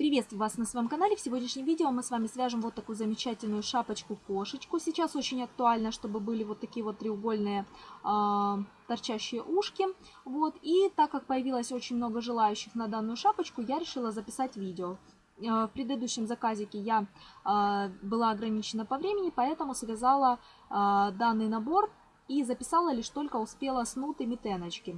Приветствую вас на своем канале. В сегодняшнем видео мы с вами свяжем вот такую замечательную шапочку-кошечку. Сейчас очень актуально, чтобы были вот такие вот треугольные э, торчащие ушки. Вот. И так как появилось очень много желающих на данную шапочку, я решила записать видео. Э, в предыдущем заказике я э, была ограничена по времени, поэтому связала э, данный набор и записала лишь только успела снуты метеночки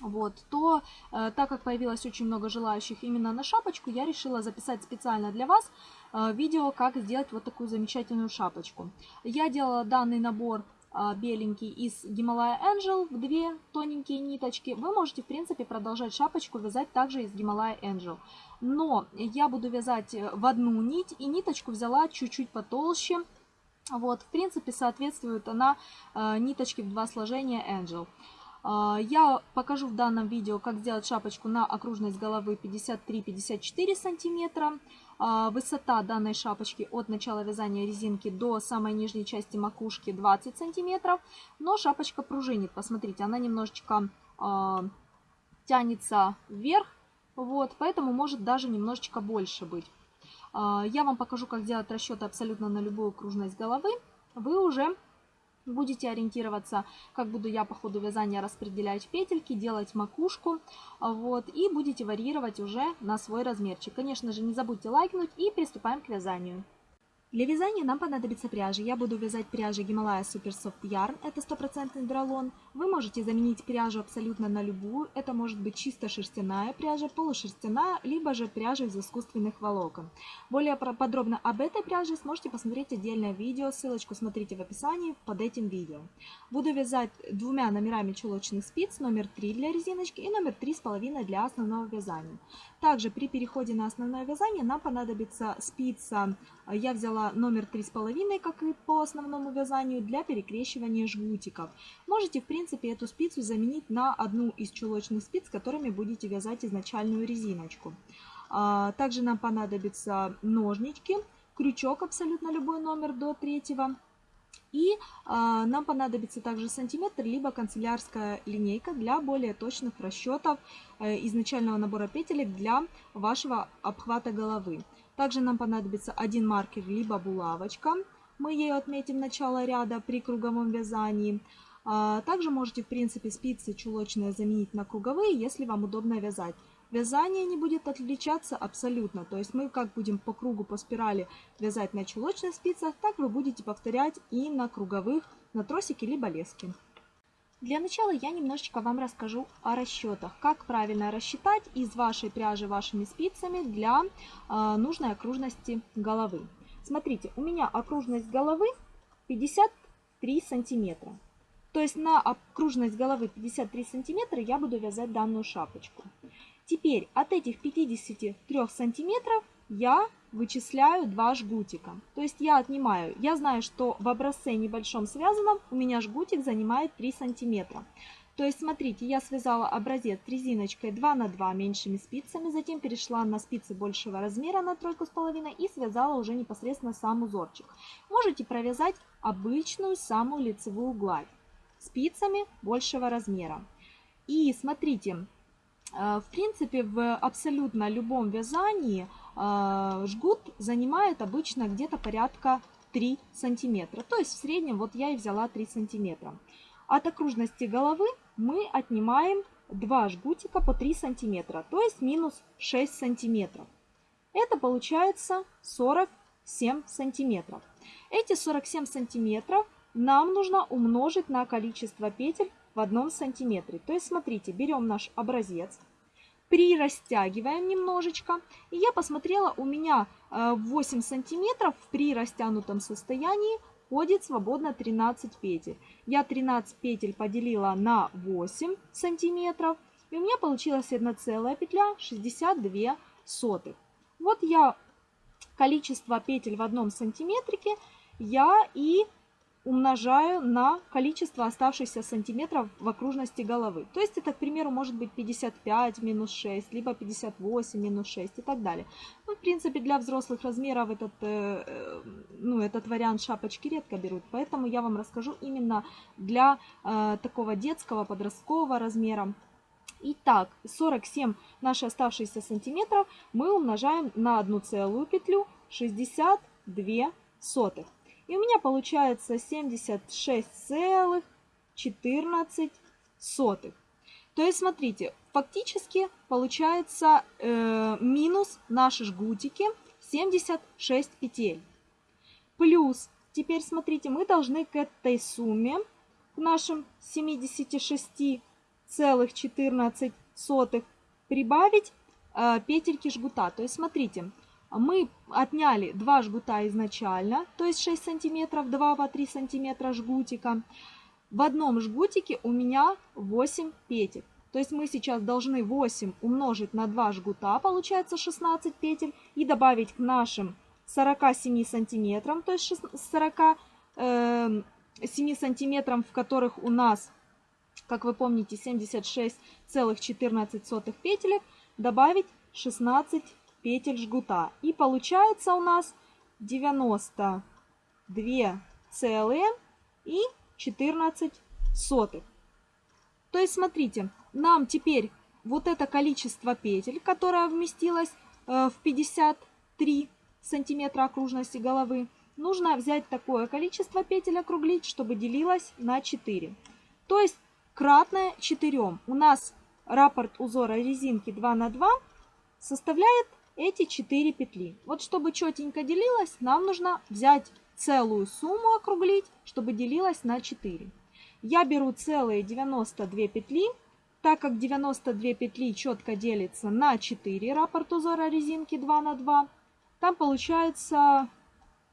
вот, то э, так как появилось очень много желающих именно на шапочку, я решила записать специально для вас э, видео, как сделать вот такую замечательную шапочку. Я делала данный набор э, беленький из Himalaya Angel в две тоненькие ниточки. Вы можете, в принципе, продолжать шапочку вязать также из Himalaya Angel. Но я буду вязать э, в одну нить, и ниточку взяла чуть-чуть потолще. Вот, в принципе, соответствует она э, ниточке в два сложения Angel. А, я покажу в данном видео, как сделать шапочку на окружность головы 53-54 сантиметра. А, высота данной шапочки от начала вязания резинки до самой нижней части макушки 20 сантиметров. Но шапочка пружинит. Посмотрите, она немножечко э, тянется вверх. Вот, поэтому может даже немножечко больше быть. Я вам покажу, как делать расчеты абсолютно на любую окружность головы. Вы уже Будете ориентироваться, как буду я по ходу вязания распределять петельки, делать макушку. Вот, и будете варьировать уже на свой размерчик. Конечно же, не забудьте лайкнуть и приступаем к вязанию. Для вязания нам понадобится пряжа. Я буду вязать пряжей Himalaya Super Soft Yarn, это стопроцентный дролон. Вы можете заменить пряжу абсолютно на любую. Это может быть чисто шерстяная пряжа, полушерстяная, либо же пряжа из искусственных волокон. Более подробно об этой пряже сможете посмотреть отдельное видео, ссылочку смотрите в описании под этим видео. Буду вязать двумя номерами чулочных спиц, номер 3 для резиночки и номер 3,5 для основного вязания. Также при переходе на основное вязание нам понадобится спица, я взяла номер 3,5, как и по основному вязанию, для перекрещивания жгутиков. Можете, в принципе, эту спицу заменить на одну из чулочных спиц, которыми будете вязать изначальную резиночку. А, также нам понадобятся ножнички, крючок абсолютно любой номер до третьего и а, нам понадобится также сантиметр, либо канцелярская линейка для более точных расчетов э, изначального набора петелек для вашего обхвата головы. Также нам понадобится один маркер, либо булавочка. Мы ею отметим начало ряда при круговом вязании. А, также можете, в принципе, спицы чулочные заменить на круговые, если вам удобно вязать. Вязание не будет отличаться абсолютно. То есть мы как будем по кругу, по спирали вязать на чулочных спицах, так вы будете повторять и на круговых, на тросике либо леске. Для начала я немножечко вам расскажу о расчетах, как правильно рассчитать из вашей пряжи вашими спицами для э, нужной окружности головы. Смотрите, у меня окружность головы 53 сантиметра. То есть на окружность головы 53 сантиметра я буду вязать данную шапочку. Теперь от этих 53 сантиметров я вычисляю два жгутика. То есть я отнимаю, я знаю, что в образце небольшом связанном у меня жгутик занимает 3 сантиметра. То есть смотрите, я связала образец резиночкой 2 на 2 меньшими спицами, затем перешла на спицы большего размера на тройку с половиной и связала уже непосредственно сам узорчик. Можете провязать обычную самую лицевую гладь спицами большего размера. И смотрите, в принципе, в абсолютно любом вязании э, жгут занимает обычно где-то порядка 3 сантиметра. То есть в среднем вот я и взяла 3 сантиметра. От окружности головы мы отнимаем 2 жгутика по 3 сантиметра, то есть минус 6 сантиметров. Это получается 47 сантиметров. Эти 47 сантиметров нам нужно умножить на количество петель в одном сантиметре. То есть, смотрите, берем наш образец, прирастягиваем немножечко. И я посмотрела, у меня 8 э, сантиметров при растянутом состоянии ходит свободно 13 петель. Я 13 петель поделила на 8 сантиметров. И у меня получилась одна целая петля 62 сотых. Вот я количество петель в одном сантиметрике я и умножаю на количество оставшихся сантиметров в окружности головы. То есть это, к примеру, может быть 55 минус 6, либо 58 минус 6 и так далее. Ну, в принципе, для взрослых размеров этот, э, э, ну, этот вариант шапочки редко берут, поэтому я вам расскажу именно для э, такого детского, подросткового размера. Итак, 47 наши оставшиеся сантиметров мы умножаем на одну целую петлю 62 сотых. И у меня получается 76,14 сотых. То есть, смотрите, фактически получается э, минус наши жгутики 76 петель. Плюс, теперь смотрите, мы должны к этой сумме, к нашим 76,14 прибавить э, петельки жгута. То есть, смотрите, мы отняли 2 жгута изначально, то есть 6 сантиметров, 2 по 3 сантиметра жгутика. В одном жгутике у меня 8 петель. То есть мы сейчас должны 8 умножить на 2 жгута, получается 16 петель, и добавить к нашим 47 сантиметрам, то есть 47 э, сантиметрам, в которых у нас, как вы помните, 76,14 петелек, добавить 16 петель жгута. И получается у нас 92 целые и 14 сотых. То есть, смотрите, нам теперь вот это количество петель, которое вместилось э, в 53 сантиметра окружности головы, нужно взять такое количество петель округлить, чтобы делилось на 4. То есть кратное 4. У нас раппорт узора резинки 2 на 2 составляет эти 4 петли. Вот чтобы четенько делилось, нам нужно взять целую сумму округлить, чтобы делилось на 4. Я беру целые 92 петли, так как 92 петли четко делится на 4 раппорт узора резинки 2 на 2, там получается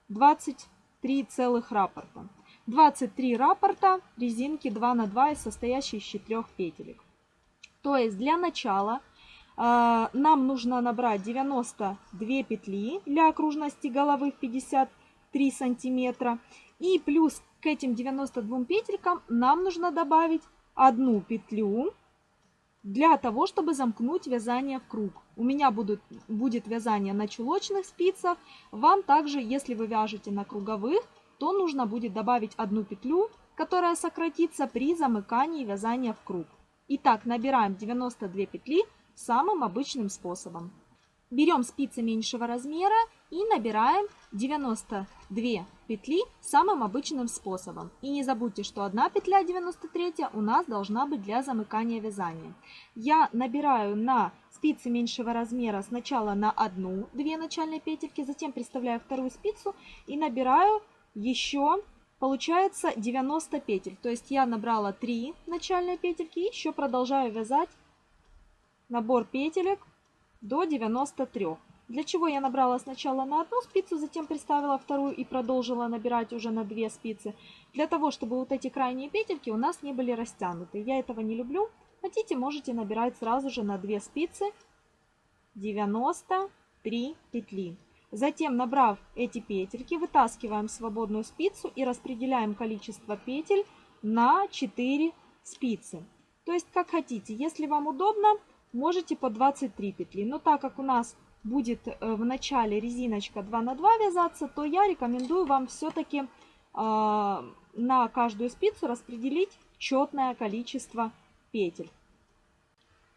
23 целых раппорта. 23 раппорта резинки 2 на 2 состоящие из 4 петелек. То есть для начала нам нужно набрать 92 петли для окружности головы в 53 сантиметра. И плюс к этим 92 петелькам нам нужно добавить одну петлю для того, чтобы замкнуть вязание в круг. У меня будут, будет вязание на чулочных спицах. Вам также, если вы вяжете на круговых, то нужно будет добавить одну петлю, которая сократится при замыкании вязания в круг. Итак, набираем 92 петли самым обычным способом. Берем спицы меньшего размера и набираем 92 петли самым обычным способом. И не забудьте, что одна петля 93 у нас должна быть для замыкания вязания. Я набираю на спицы меньшего размера сначала на одну, две начальные петельки, затем приставляю вторую спицу и набираю еще, получается 90 петель. То есть я набрала 3 начальные петельки и еще продолжаю вязать набор петелек до 93. Для чего я набрала сначала на одну спицу, затем приставила вторую и продолжила набирать уже на две спицы. Для того, чтобы вот эти крайние петельки у нас не были растянуты. Я этого не люблю. Хотите, можете набирать сразу же на две спицы 93 петли. Затем, набрав эти петельки, вытаскиваем свободную спицу и распределяем количество петель на 4 спицы. То есть, как хотите. Если вам удобно, можете по 23 петли. Но так как у нас будет э, в начале резиночка 2 на 2 вязаться, то я рекомендую вам все-таки э, на каждую спицу распределить четное количество петель.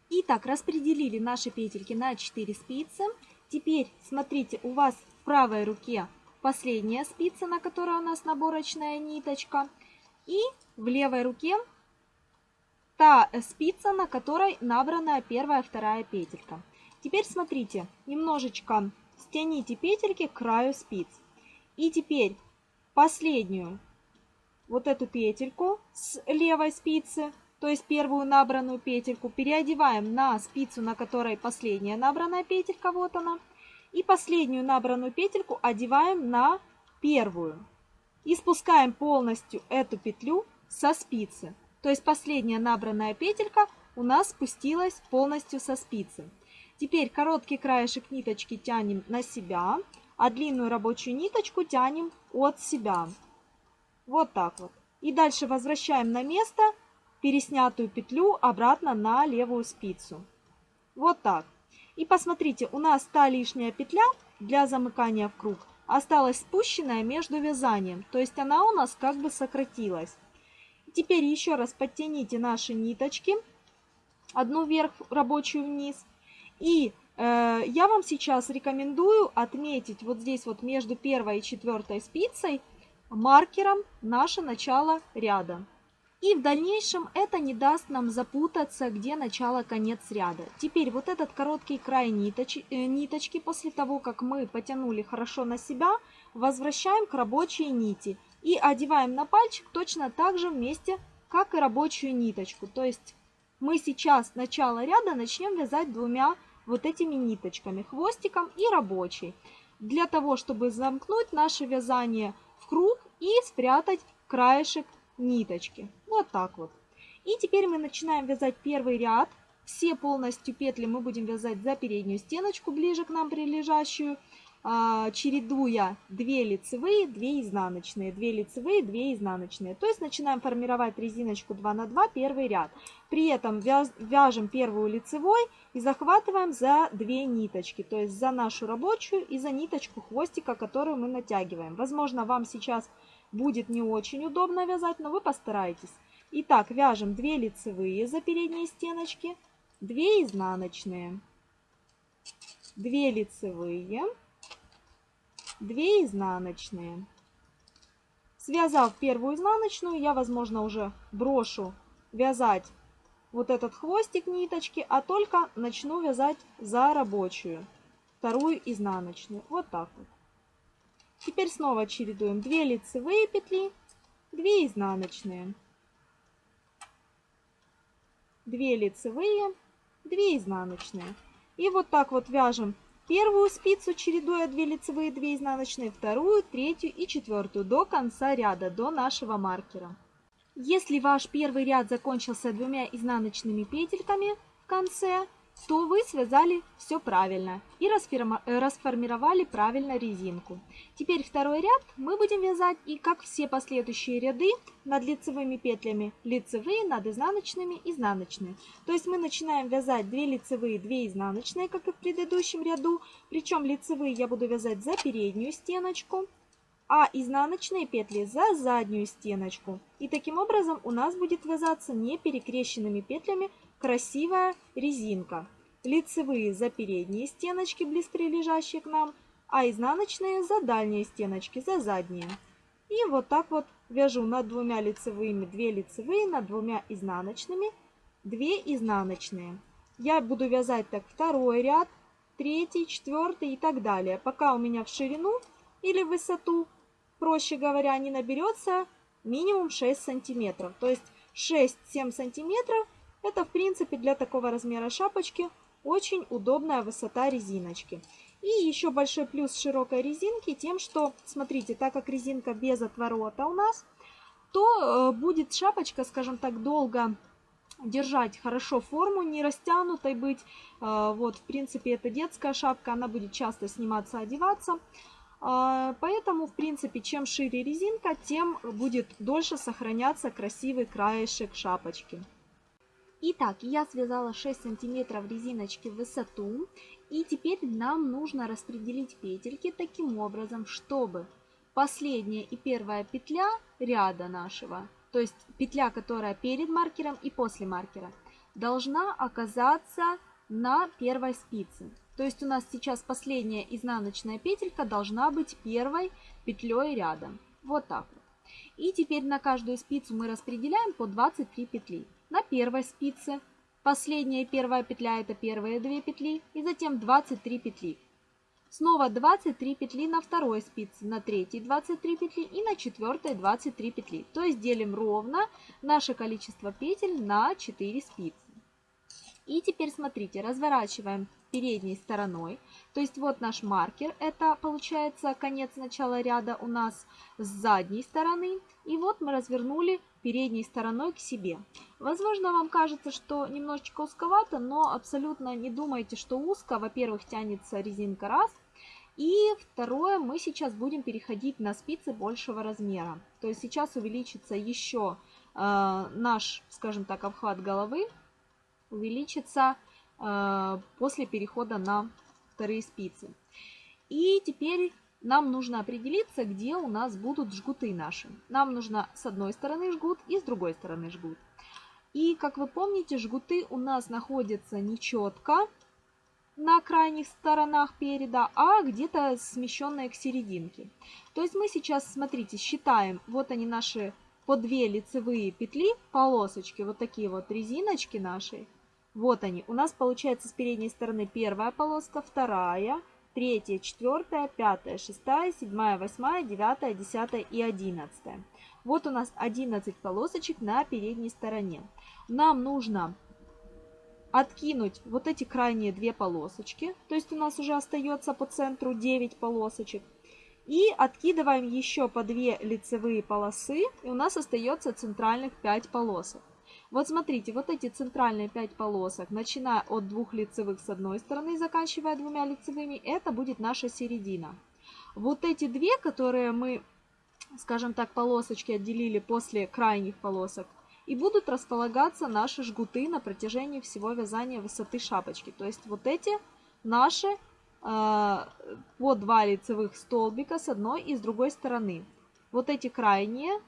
Итак, распределили наши петельки на 4 спицы. Теперь, смотрите, у вас в правой руке последняя спица, на которой у нас наборочная ниточка. И в левой руке та спица, на которой набрана первая, вторая петелька. Теперь смотрите, немножечко стяните петельки к краю спиц. И теперь последнюю вот эту петельку с левой спицы, то есть первую набранную петельку, переодеваем на спицу, на которой последняя набранная петелька, вот она. И последнюю набранную петельку одеваем на первую. И спускаем полностью эту петлю со спицы. То есть последняя набранная петелька у нас спустилась полностью со спицы. Теперь короткий краешек ниточки тянем на себя, а длинную рабочую ниточку тянем от себя. Вот так вот. И дальше возвращаем на место переснятую петлю обратно на левую спицу. Вот так. И посмотрите, у нас та лишняя петля для замыкания в круг осталась спущенная между вязанием. То есть она у нас как бы сократилась. Теперь еще раз подтяните наши ниточки одну вверх, рабочую вниз. И э, я вам сейчас рекомендую отметить вот здесь вот между первой и четвертой спицей маркером наше начало ряда. И в дальнейшем это не даст нам запутаться, где начало-конец ряда. Теперь вот этот короткий край ниточ, э, ниточки, после того, как мы потянули хорошо на себя, возвращаем к рабочей нити. И одеваем на пальчик точно так же вместе, как и рабочую ниточку. То есть мы сейчас начало ряда начнем вязать двумя вот этими ниточками, хвостиком и рабочей. Для того, чтобы замкнуть наше вязание в круг и спрятать краешек ниточки. Вот так вот. И теперь мы начинаем вязать первый ряд. Все полностью петли мы будем вязать за переднюю стеночку, ближе к нам прилежащую, чередуя 2 лицевые, 2 изнаночные, 2 лицевые, 2 изнаночные. То есть начинаем формировать резиночку 2 на 2, первый ряд. При этом вяжем первую лицевой и захватываем за 2 ниточки, то есть за нашу рабочую и за ниточку хвостика, которую мы натягиваем. Возможно, вам сейчас будет не очень удобно вязать, но вы постарайтесь. Итак, вяжем 2 лицевые за передние стеночки, 2 изнаночные, 2 лицевые, 2 изнаночные. Связав первую изнаночную, я, возможно, уже брошу вязать вот этот хвостик ниточки, а только начну вязать за рабочую, вторую изнаночную. Вот так вот. Теперь снова чередуем 2 лицевые петли, 2 изнаночные. 2 лицевые, 2 изнаночные. И вот так вот вяжем первую спицу, чередуя 2 лицевые, 2 изнаночные, вторую, третью и четвертую до конца ряда, до нашего маркера. Если ваш первый ряд закончился двумя изнаночными петельками в конце, то вы связали все правильно и э, расформировали правильно резинку. Теперь второй ряд мы будем вязать и как все последующие ряды над лицевыми петлями лицевые, над изнаночными, изнаночные. То есть мы начинаем вязать 2 лицевые, 2 изнаночные, как и в предыдущем ряду. Причем лицевые я буду вязать за переднюю стеночку, а изнаночные петли за заднюю стеночку. И таким образом у нас будет вязаться не перекрещенными петлями красивая резинка. Лицевые за передние стеночки, близко лежащие к нам, а изнаночные за дальние стеночки, за задние. И вот так вот вяжу над двумя лицевыми 2 лицевые, над двумя изнаночными 2 изнаночные. Я буду вязать так второй ряд, третий, четвертый и так далее, пока у меня в ширину или в высоту, проще говоря, не наберется минимум 6 сантиметров. То есть 6-7 сантиметров это, в принципе, для такого размера шапочки очень удобная высота резиночки. И еще большой плюс широкой резинки тем, что, смотрите, так как резинка без отворота у нас, то э, будет шапочка, скажем так, долго держать хорошо форму, не растянутой быть. Э, вот, в принципе, это детская шапка, она будет часто сниматься, одеваться. Э, поэтому, в принципе, чем шире резинка, тем будет дольше сохраняться красивый краешек шапочки. Итак, я связала 6 сантиметров резиночки в высоту. И теперь нам нужно распределить петельки таким образом, чтобы последняя и первая петля ряда нашего, то есть петля, которая перед маркером и после маркера, должна оказаться на первой спице. То есть у нас сейчас последняя изнаночная петелька должна быть первой петлей рядом. Вот так вот. И теперь на каждую спицу мы распределяем по 23 петли на первой спице. Последняя первая петля это первые две петли и затем 23 петли. Снова 23 петли на второй спице, на третьей 23 петли и на четвертой 23 петли. То есть делим ровно наше количество петель на 4 спицы. И теперь смотрите, разворачиваем передней стороной. То есть вот наш маркер, это получается конец начала ряда у нас с задней стороны. И вот мы развернули передней стороной к себе. Возможно, вам кажется, что немножечко узковато, но абсолютно не думайте, что узко. Во-первых, тянется резинка раз. И второе, мы сейчас будем переходить на спицы большего размера. То есть сейчас увеличится еще э, наш, скажем так, обхват головы. Увеличится э, после перехода на вторые спицы. И теперь нам нужно определиться, где у нас будут жгуты наши. Нам нужно с одной стороны жгут и с другой стороны жгут. И, как вы помните, жгуты у нас находятся нечетко на крайних сторонах переда, а где-то смещенные к серединке. То есть мы сейчас, смотрите, считаем, вот они наши по две лицевые петли, полосочки, вот такие вот резиночки наши. Вот они. У нас получается с передней стороны первая полоска, вторая, третья, четвертая, пятая, шестая, седьмая, восьмая, девятая, десятая и одиннадцатая. Вот у нас 11 полосочек на передней стороне. Нам нужно откинуть вот эти крайние две полосочки. То есть у нас уже остается по центру 9 полосочек. И откидываем еще по 2 лицевые полосы. И у нас остается центральных 5 полосок. Вот смотрите, вот эти центральные 5 полосок, начиная от двух лицевых с одной стороны, заканчивая двумя лицевыми, это будет наша середина. Вот эти две, которые мы, скажем так, полосочки отделили после крайних полосок, и будут располагаться наши жгуты на протяжении всего вязания высоты шапочки. То есть вот эти наши э, по два лицевых столбика с одной и с другой стороны. Вот эти крайние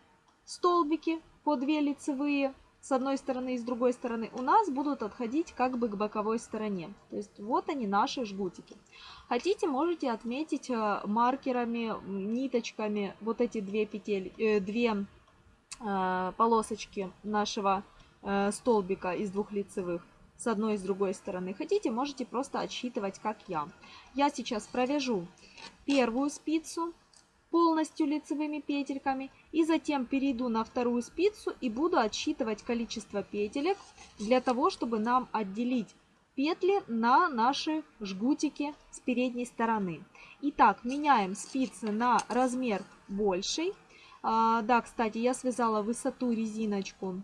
столбики по 2 лицевые с одной стороны и с другой стороны у нас будут отходить как бы к боковой стороне. То есть вот они наши жгутики. Хотите, можете отметить э, маркерами, ниточками вот эти две петель, э, две э, полосочки нашего э, столбика из двух лицевых с одной и с другой стороны. Хотите, можете просто отсчитывать, как я. Я сейчас провяжу первую спицу полностью лицевыми петельками и затем перейду на вторую спицу и буду отсчитывать количество петелек для того, чтобы нам отделить петли на наши жгутики с передней стороны. Итак, меняем спицы на размер больший. А, да, кстати, я связала высоту резиночку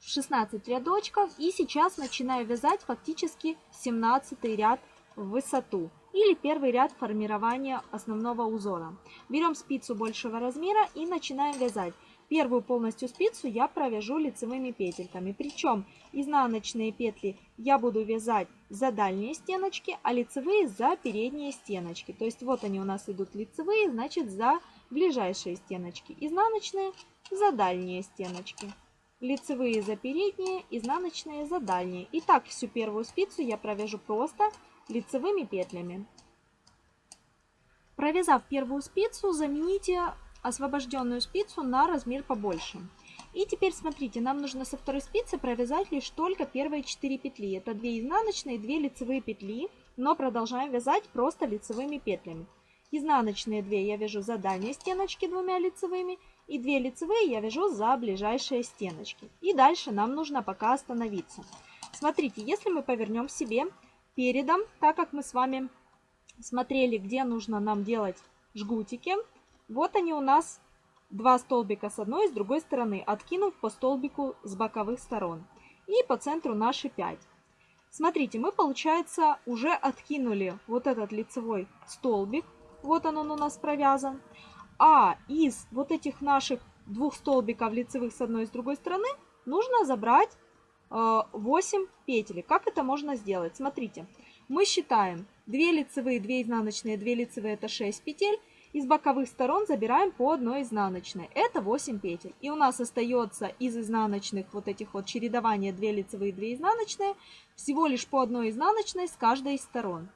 16 рядочков и сейчас начинаю вязать фактически 17 ряд в высоту или первый ряд формирования основного узора. Берем спицу большего размера и начинаем вязать. Первую полностью спицу я провяжу лицевыми петельками. Причем изнаночные петли я буду вязать за дальние стеночки, а лицевые за передние стеночки. То есть вот они у нас идут лицевые, значит за ближайшие стеночки. Изнаночные за дальние стеночки. Лицевые за передние, изнаночные за дальние. И так всю первую спицу я провяжу просто лицевыми петлями. Провязав первую спицу, замените освобожденную спицу на размер побольше. И теперь смотрите, нам нужно со второй спицы провязать лишь только первые 4 петли. Это 2 изнаночные, 2 лицевые петли, но продолжаем вязать просто лицевыми петлями. Изнаночные 2 я вяжу за дальние стеночки двумя лицевыми, и 2 лицевые я вяжу за ближайшие стеночки. И дальше нам нужно пока остановиться. Смотрите, если мы повернем себе передом, так как мы с вами смотрели, где нужно нам делать жгутики. Вот они у нас два столбика с одной и с другой стороны, откинув по столбику с боковых сторон. И по центру наши 5. Смотрите, мы, получается, уже откинули вот этот лицевой столбик. Вот он, он у нас провязан. А из вот этих наших двух столбиков лицевых с одной и с другой стороны нужно забрать 8 э, петель. Как это можно сделать? Смотрите, мы считаем 2 лицевые, 2 изнаночные, 2 лицевые это 6 петель. Из боковых сторон забираем по одной изнаночной. Это 8 петель. И у нас остается из изнаночных вот этих вот чередования 2 лицевые, 2 изнаночные всего лишь по одной изнаночной с каждой из сторон.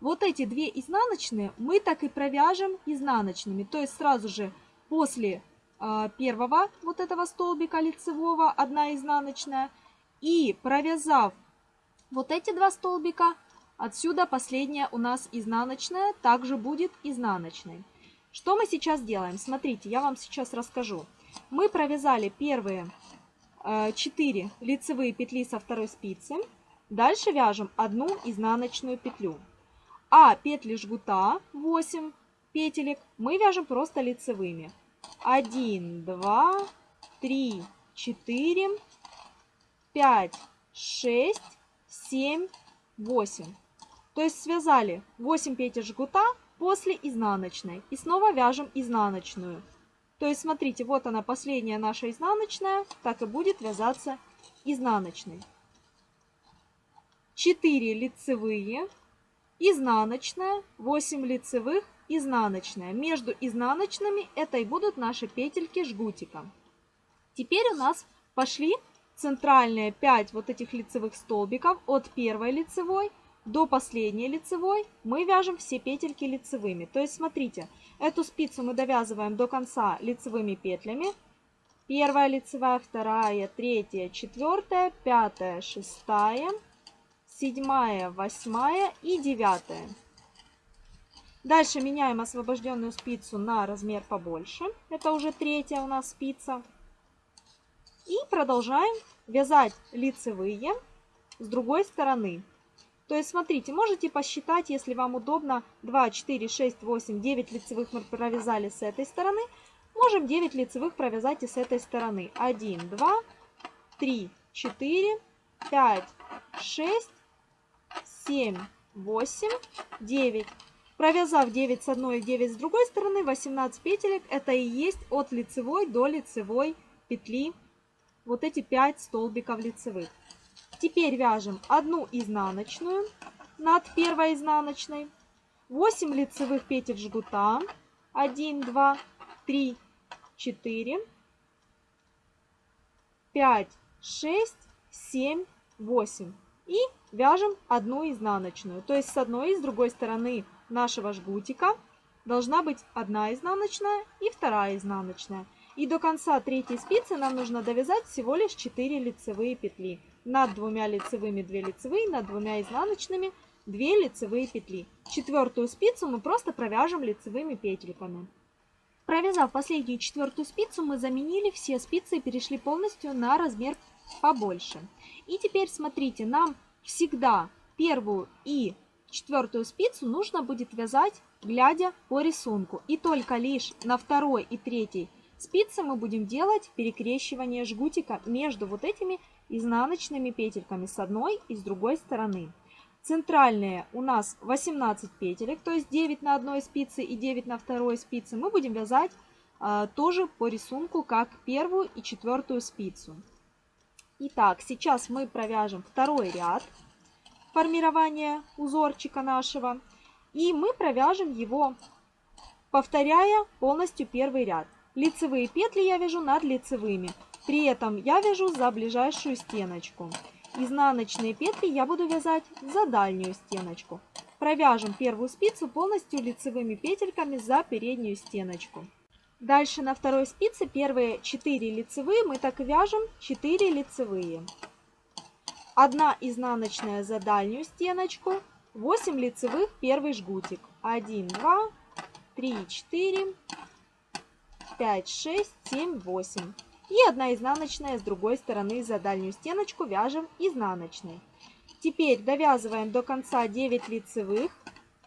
Вот эти две изнаночные мы так и провяжем изнаночными. То есть сразу же после э, первого вот этого столбика лицевого одна изнаночная – и провязав вот эти два столбика, отсюда последняя у нас изнаночная, также будет изнаночной. Что мы сейчас делаем? Смотрите, я вам сейчас расскажу. Мы провязали первые 4 э, лицевые петли со второй спицы. Дальше вяжем одну изнаночную петлю. А петли жгута 8 петелек мы вяжем просто лицевыми. 1, 2, 3, 4, 5, 6, 7, 8. То есть связали 8 петель жгута после изнаночной. И снова вяжем изнаночную. То есть смотрите, вот она последняя наша изнаночная, так и будет вязаться изнаночной. 4 лицевые, изнаночная, 8 лицевых, изнаночная. Между изнаночными это и будут наши петельки жгутика. Теперь у нас пошли центральные 5 вот этих лицевых столбиков от первой лицевой до последней лицевой мы вяжем все петельки лицевыми. То есть смотрите, эту спицу мы довязываем до конца лицевыми петлями. Первая лицевая, вторая, третья, четвертая, пятая, шестая, седьмая, восьмая и девятая. Дальше меняем освобожденную спицу на размер побольше. Это уже третья у нас спица. И продолжаем вязать лицевые с другой стороны. То есть, смотрите, можете посчитать, если вам удобно, 2, 4, 6, 8, 9 лицевых мы провязали с этой стороны. Можем 9 лицевых провязать и с этой стороны. 1, 2, 3, 4, 5, 6, 7, 8, 9. Провязав 9 с одной и 9 с другой стороны, 18 петелек, это и есть от лицевой до лицевой петли вот эти 5 столбиков лицевых. Теперь вяжем одну изнаночную над первой изнаночной, 8 лицевых петель жгута, 1, 2, 3, 4, 5, 6, 7, 8. И вяжем одну изнаночную. То есть с одной и с другой стороны нашего жгутика должна быть одна изнаночная и вторая изнаночная. И до конца третьей спицы нам нужно довязать всего лишь 4 лицевые петли. Над двумя лицевыми 2 лицевые, над двумя изнаночными 2 лицевые петли. Четвертую спицу мы просто провяжем лицевыми петельками. Провязав последнюю четвертую спицу, мы заменили все спицы и перешли полностью на размер побольше. И теперь смотрите, нам всегда первую и четвертую спицу нужно будет вязать, глядя по рисунку. И только лишь на второй и третьей спице мы будем делать перекрещивание жгутика между вот этими изнаночными петельками с одной и с другой стороны. Центральные у нас 18 петелек, то есть 9 на одной спице и 9 на второй спице. Мы будем вязать а, тоже по рисунку, как первую и четвертую спицу. Итак, сейчас мы провяжем второй ряд формирования узорчика нашего. И мы провяжем его, повторяя полностью первый ряд. Лицевые петли я вяжу над лицевыми. При этом я вяжу за ближайшую стеночку. Изнаночные петли я буду вязать за дальнюю стеночку. Провяжем первую спицу полностью лицевыми петельками за переднюю стеночку. Дальше на второй спице первые 4 лицевые мы так вяжем 4 лицевые. 1 изнаночная за дальнюю стеночку, 8 лицевых первый жгутик. 1, 2, 3, 4, 5, 6, 7, 8. И одна изнаночная с другой стороны за дальнюю стеночку вяжем изнаночной. Теперь довязываем до конца 9 лицевых.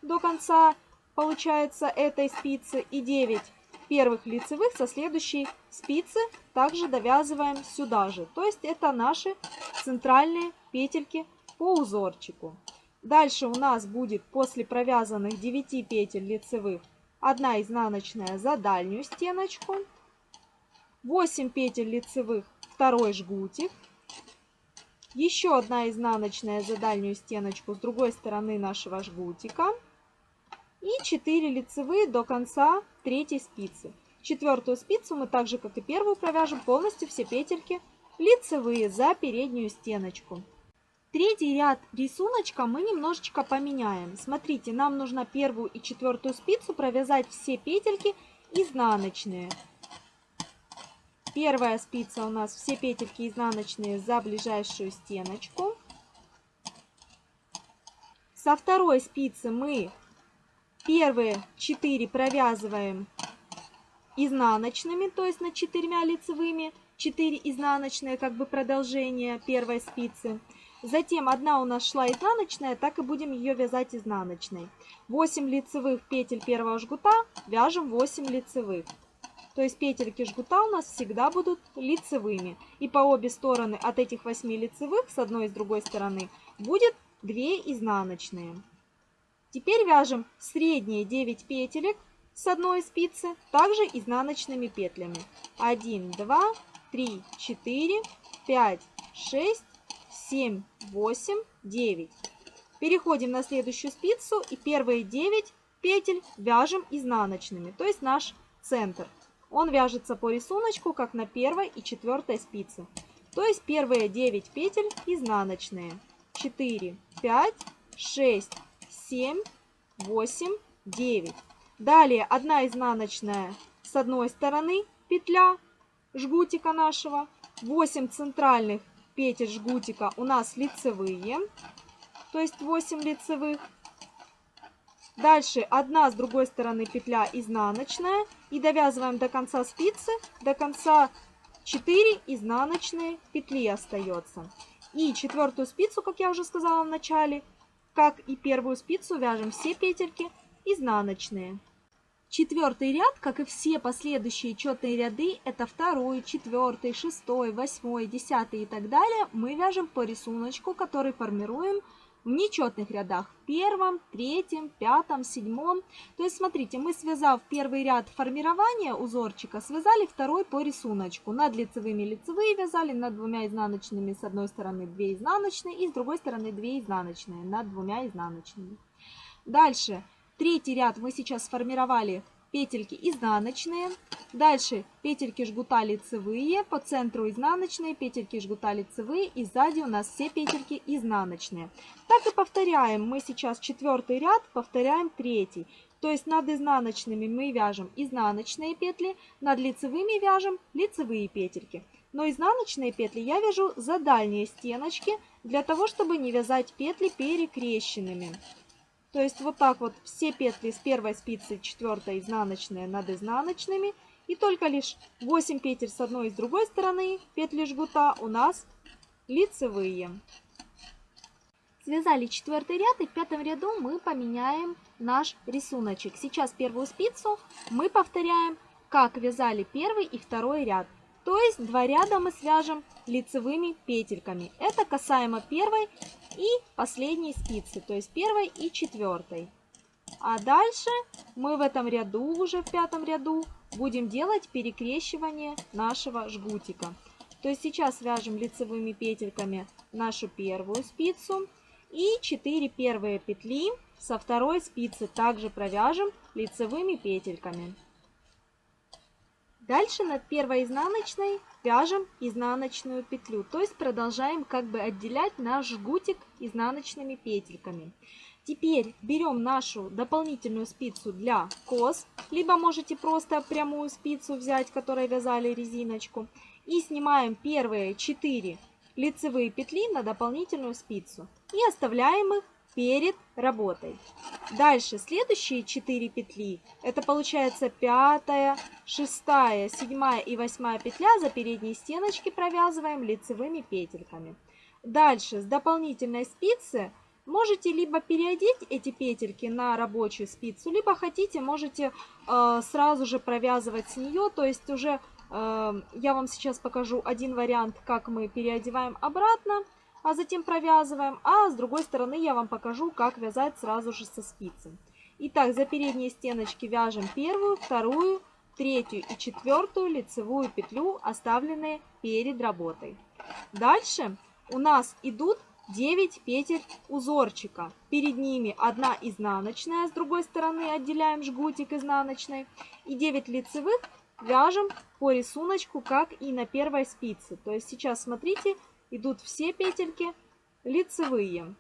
До конца получается этой спицы и 9 первых лицевых со следующей спицы также довязываем сюда же. То есть это наши центральные петельки по узорчику. Дальше у нас будет после провязанных 9 петель лицевых 1 изнаночная за дальнюю стеночку, 8 петель лицевых второй жгутик, еще одна изнаночная за дальнюю стеночку с другой стороны нашего жгутика и 4 лицевые до конца третьей спицы. Четвертую спицу мы так же, как и первую, провяжем полностью все петельки лицевые за переднюю стеночку. Третий ряд рисуночка мы немножечко поменяем. Смотрите, нам нужно первую и четвертую спицу провязать все петельки изнаночные. Первая спица у нас все петельки изнаночные за ближайшую стеночку. Со второй спицы мы первые 4 провязываем изнаночными, то есть над четырьмя лицевыми, 4 изнаночные, как бы продолжение первой спицы. Затем одна у нас шла изнаночная, так и будем ее вязать изнаночной. 8 лицевых петель первого жгута вяжем 8 лицевых. То есть петельки жгута у нас всегда будут лицевыми. И по обе стороны от этих 8 лицевых, с одной и с другой стороны, будет 2 изнаночные. Теперь вяжем средние 9 петелек с одной спицы, также изнаночными петлями. 1, 2, 3, 4, 5, 6, 7, 8, 9. Переходим на следующую спицу и первые 9 петель вяжем изнаночными, то есть наш центр. Он вяжется по рисунку, как на первой и четвертой спице. То есть первые 9 петель изнаночные. 4, 5, 6, 7, 8, 9. Далее одна изнаночная с одной стороны петля жгутика нашего. 8 центральных петель жгутика у нас лицевые, то есть 8 лицевых. Дальше одна с другой стороны петля изнаночная и довязываем до конца спицы, до конца 4 изнаночные петли остается. И четвертую спицу, как я уже сказала в начале, как и первую спицу, вяжем все петельки изнаночные. Четвертый ряд, как и все последующие четные ряды, это второй, четвертый, шестой, восьмой, десятый и так далее, мы вяжем по рисунку, который формируем в нечетных рядах. Первом, третьем, пятом, седьмом. То есть, смотрите, мы связав первый ряд формирования узорчика, связали второй по рисунку. Над лицевыми лицевые вязали, над двумя изнаночными с одной стороны 2 изнаночные и с другой стороны 2 изнаночные над двумя изнаночными. Дальше, третий ряд мы сейчас сформировали петельки изнаночные. Дальше петельки жгута лицевые, по центру изнаночные, петельки жгута лицевые и сзади у нас все петельки изнаночные. Так и повторяем. Мы сейчас четвертый ряд, повторяем третий. То есть над изнаночными мы вяжем изнаночные петли, над лицевыми вяжем лицевые петельки. Но изнаночные петли я вяжу за дальние стеночки, для того, чтобы не вязать петли перекрещенными. То есть вот так вот все петли с первой спицы, четвертой изнаночные над изнаночными. И только лишь 8 петель с одной и с другой стороны петли жгута у нас лицевые. Связали четвертый ряд и в пятом ряду мы поменяем наш рисуночек. Сейчас первую спицу мы повторяем, как вязали первый и второй ряд. То есть два ряда мы свяжем лицевыми петельками. Это касаемо первой и последней спицы, то есть первой и четвертой. А дальше мы в этом ряду, уже в пятом ряду, будем делать перекрещивание нашего жгутика. То есть сейчас свяжем лицевыми петельками нашу первую спицу и 4 первые петли со второй спицы также провяжем лицевыми петельками. Дальше над первой изнаночной вяжем изнаночную петлю, то есть продолжаем как бы отделять наш жгутик изнаночными петельками. Теперь берем нашу дополнительную спицу для кос, либо можете просто прямую спицу взять, которой вязали резиночку, и снимаем первые 4 лицевые петли на дополнительную спицу и оставляем их перед работой. Дальше следующие 4 петли, это получается пятая, шестая, седьмая и восьмая петля за передние стеночки провязываем лицевыми петельками. Дальше с дополнительной спицы можете либо переодеть эти петельки на рабочую спицу, либо хотите, можете э, сразу же провязывать с нее, то есть уже э, я вам сейчас покажу один вариант, как мы переодеваем обратно а затем провязываем. А с другой стороны я вам покажу, как вязать сразу же со спицей. Итак, за передние стеночки вяжем первую, вторую, третью и четвертую лицевую петлю, оставленные перед работой. Дальше у нас идут 9 петель узорчика. Перед ними одна изнаночная, с другой стороны отделяем жгутик изнаночной. И 9 лицевых вяжем по рисунку, как и на первой спице. То есть сейчас смотрите, идут все петельки лицевые.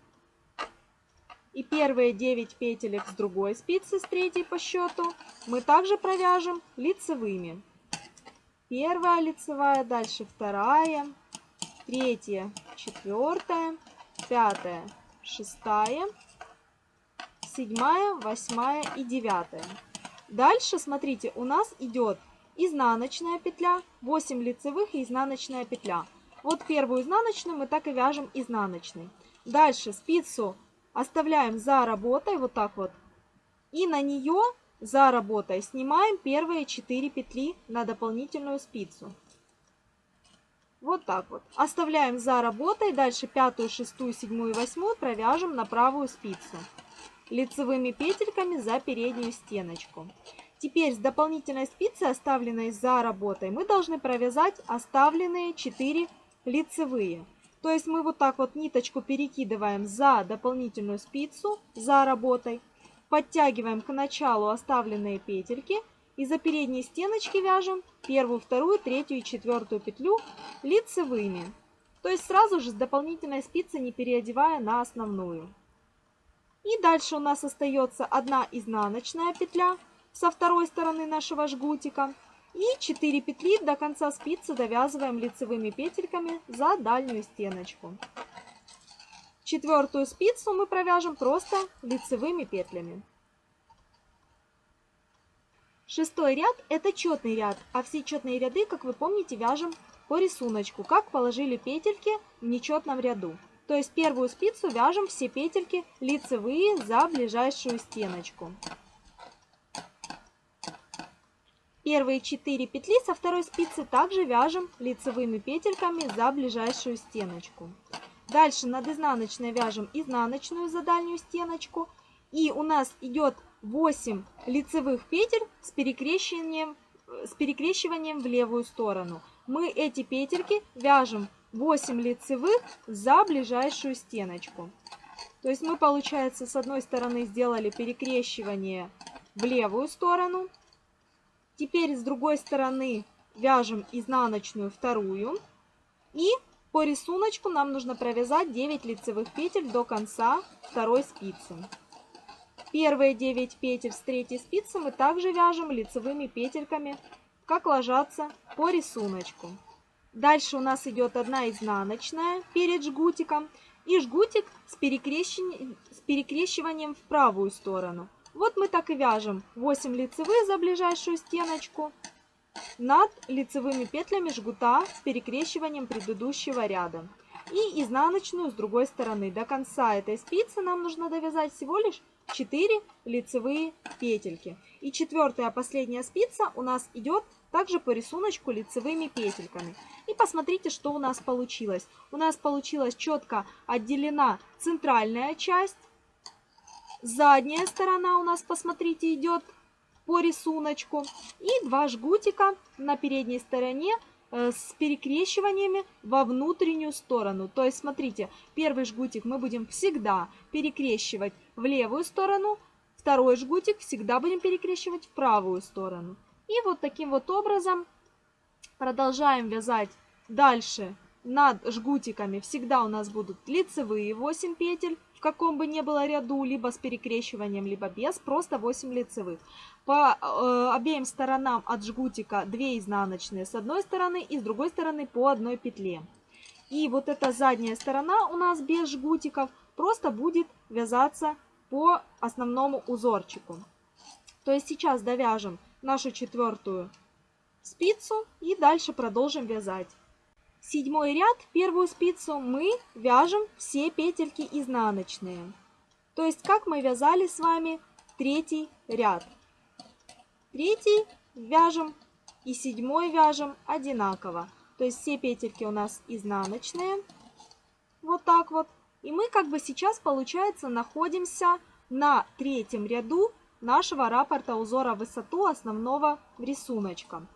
И первые 9 петелек с другой спицы, с третьей по счету, мы также провяжем лицевыми. Первая лицевая, дальше вторая, третья, четвертая, пятая, шестая, седьмая, восьмая и девятая. Дальше, смотрите, у нас идет изнаночная петля, 8 лицевых и изнаночная петля. Вот первую изнаночную мы так и вяжем изнаночной. Дальше спицу оставляем за работой, вот так вот. И на нее за работой снимаем первые 4 петли на дополнительную спицу. Вот так вот. Оставляем за работой. Дальше пятую, шестую, седьмую и восьмую провяжем на правую спицу. Лицевыми петельками за переднюю стеночку. Теперь с дополнительной спицы, оставленной за работой, мы должны провязать оставленные 4 лицевые. То есть мы вот так вот ниточку перекидываем за дополнительную спицу, за работой, подтягиваем к началу оставленные петельки и за передние стеночки вяжем первую, вторую, третью и четвертую петлю лицевыми. То есть сразу же с дополнительной спицы не переодевая на основную. И дальше у нас остается одна изнаночная петля со второй стороны нашего жгутика. И 4 петли до конца спицы довязываем лицевыми петельками за дальнюю стеночку. Четвертую спицу мы провяжем просто лицевыми петлями. Шестой ряд это четный ряд, а все четные ряды, как вы помните, вяжем по рисунку, как положили петельки в нечетном ряду. То есть первую спицу вяжем все петельки лицевые за ближайшую стеночку. Первые 4 петли со второй спицы также вяжем лицевыми петельками за ближайшую стеночку. Дальше над изнаночной вяжем изнаночную за дальнюю стеночку. И у нас идет 8 лицевых петель с перекрещиванием, с перекрещиванием в левую сторону. Мы эти петельки вяжем 8 лицевых за ближайшую стеночку. То есть мы, получается, с одной стороны сделали перекрещивание в левую сторону, Теперь с другой стороны вяжем изнаночную вторую. И по рисунку нам нужно провязать 9 лицевых петель до конца второй спицы. Первые 9 петель с третьей спицы мы также вяжем лицевыми петельками, как ложатся по рисунку. Дальше у нас идет одна изнаночная перед жгутиком и жгутик с, перекрещиванием, в правую сторону. Вот мы так и вяжем 8 лицевых за ближайшую стеночку над лицевыми петлями жгута с перекрещиванием предыдущего ряда. И изнаночную с другой стороны. До конца этой спицы нам нужно довязать всего лишь 4 лицевые петельки. И четвертая последняя спица у нас идет также по рисунку лицевыми петельками. И посмотрите, что у нас получилось. У нас получилась четко отделена центральная часть Задняя сторона у нас, посмотрите, идет по рисунку. И два жгутика на передней стороне э, с перекрещиваниями во внутреннюю сторону. То есть, смотрите, первый жгутик мы будем всегда перекрещивать в левую сторону, второй жгутик всегда будем перекрещивать в правую сторону. И вот таким вот образом продолжаем вязать дальше над жгутиками. Всегда у нас будут лицевые 8 петель, в каком бы ни было ряду, либо с перекрещиванием, либо без, просто 8 лицевых. По э, обеим сторонам от жгутика 2 изнаночные с одной стороны и с другой стороны по одной петле. И вот эта задняя сторона у нас без жгутиков просто будет вязаться по основному узорчику. То есть сейчас довяжем нашу четвертую спицу и дальше продолжим вязать седьмой ряд, первую спицу, мы вяжем все петельки изнаночные. То есть, как мы вязали с вами третий ряд. Третий вяжем и седьмой вяжем одинаково. То есть, все петельки у нас изнаночные. Вот так вот. И мы как бы сейчас, получается, находимся на третьем ряду нашего раппорта узора высоту основного рисунка.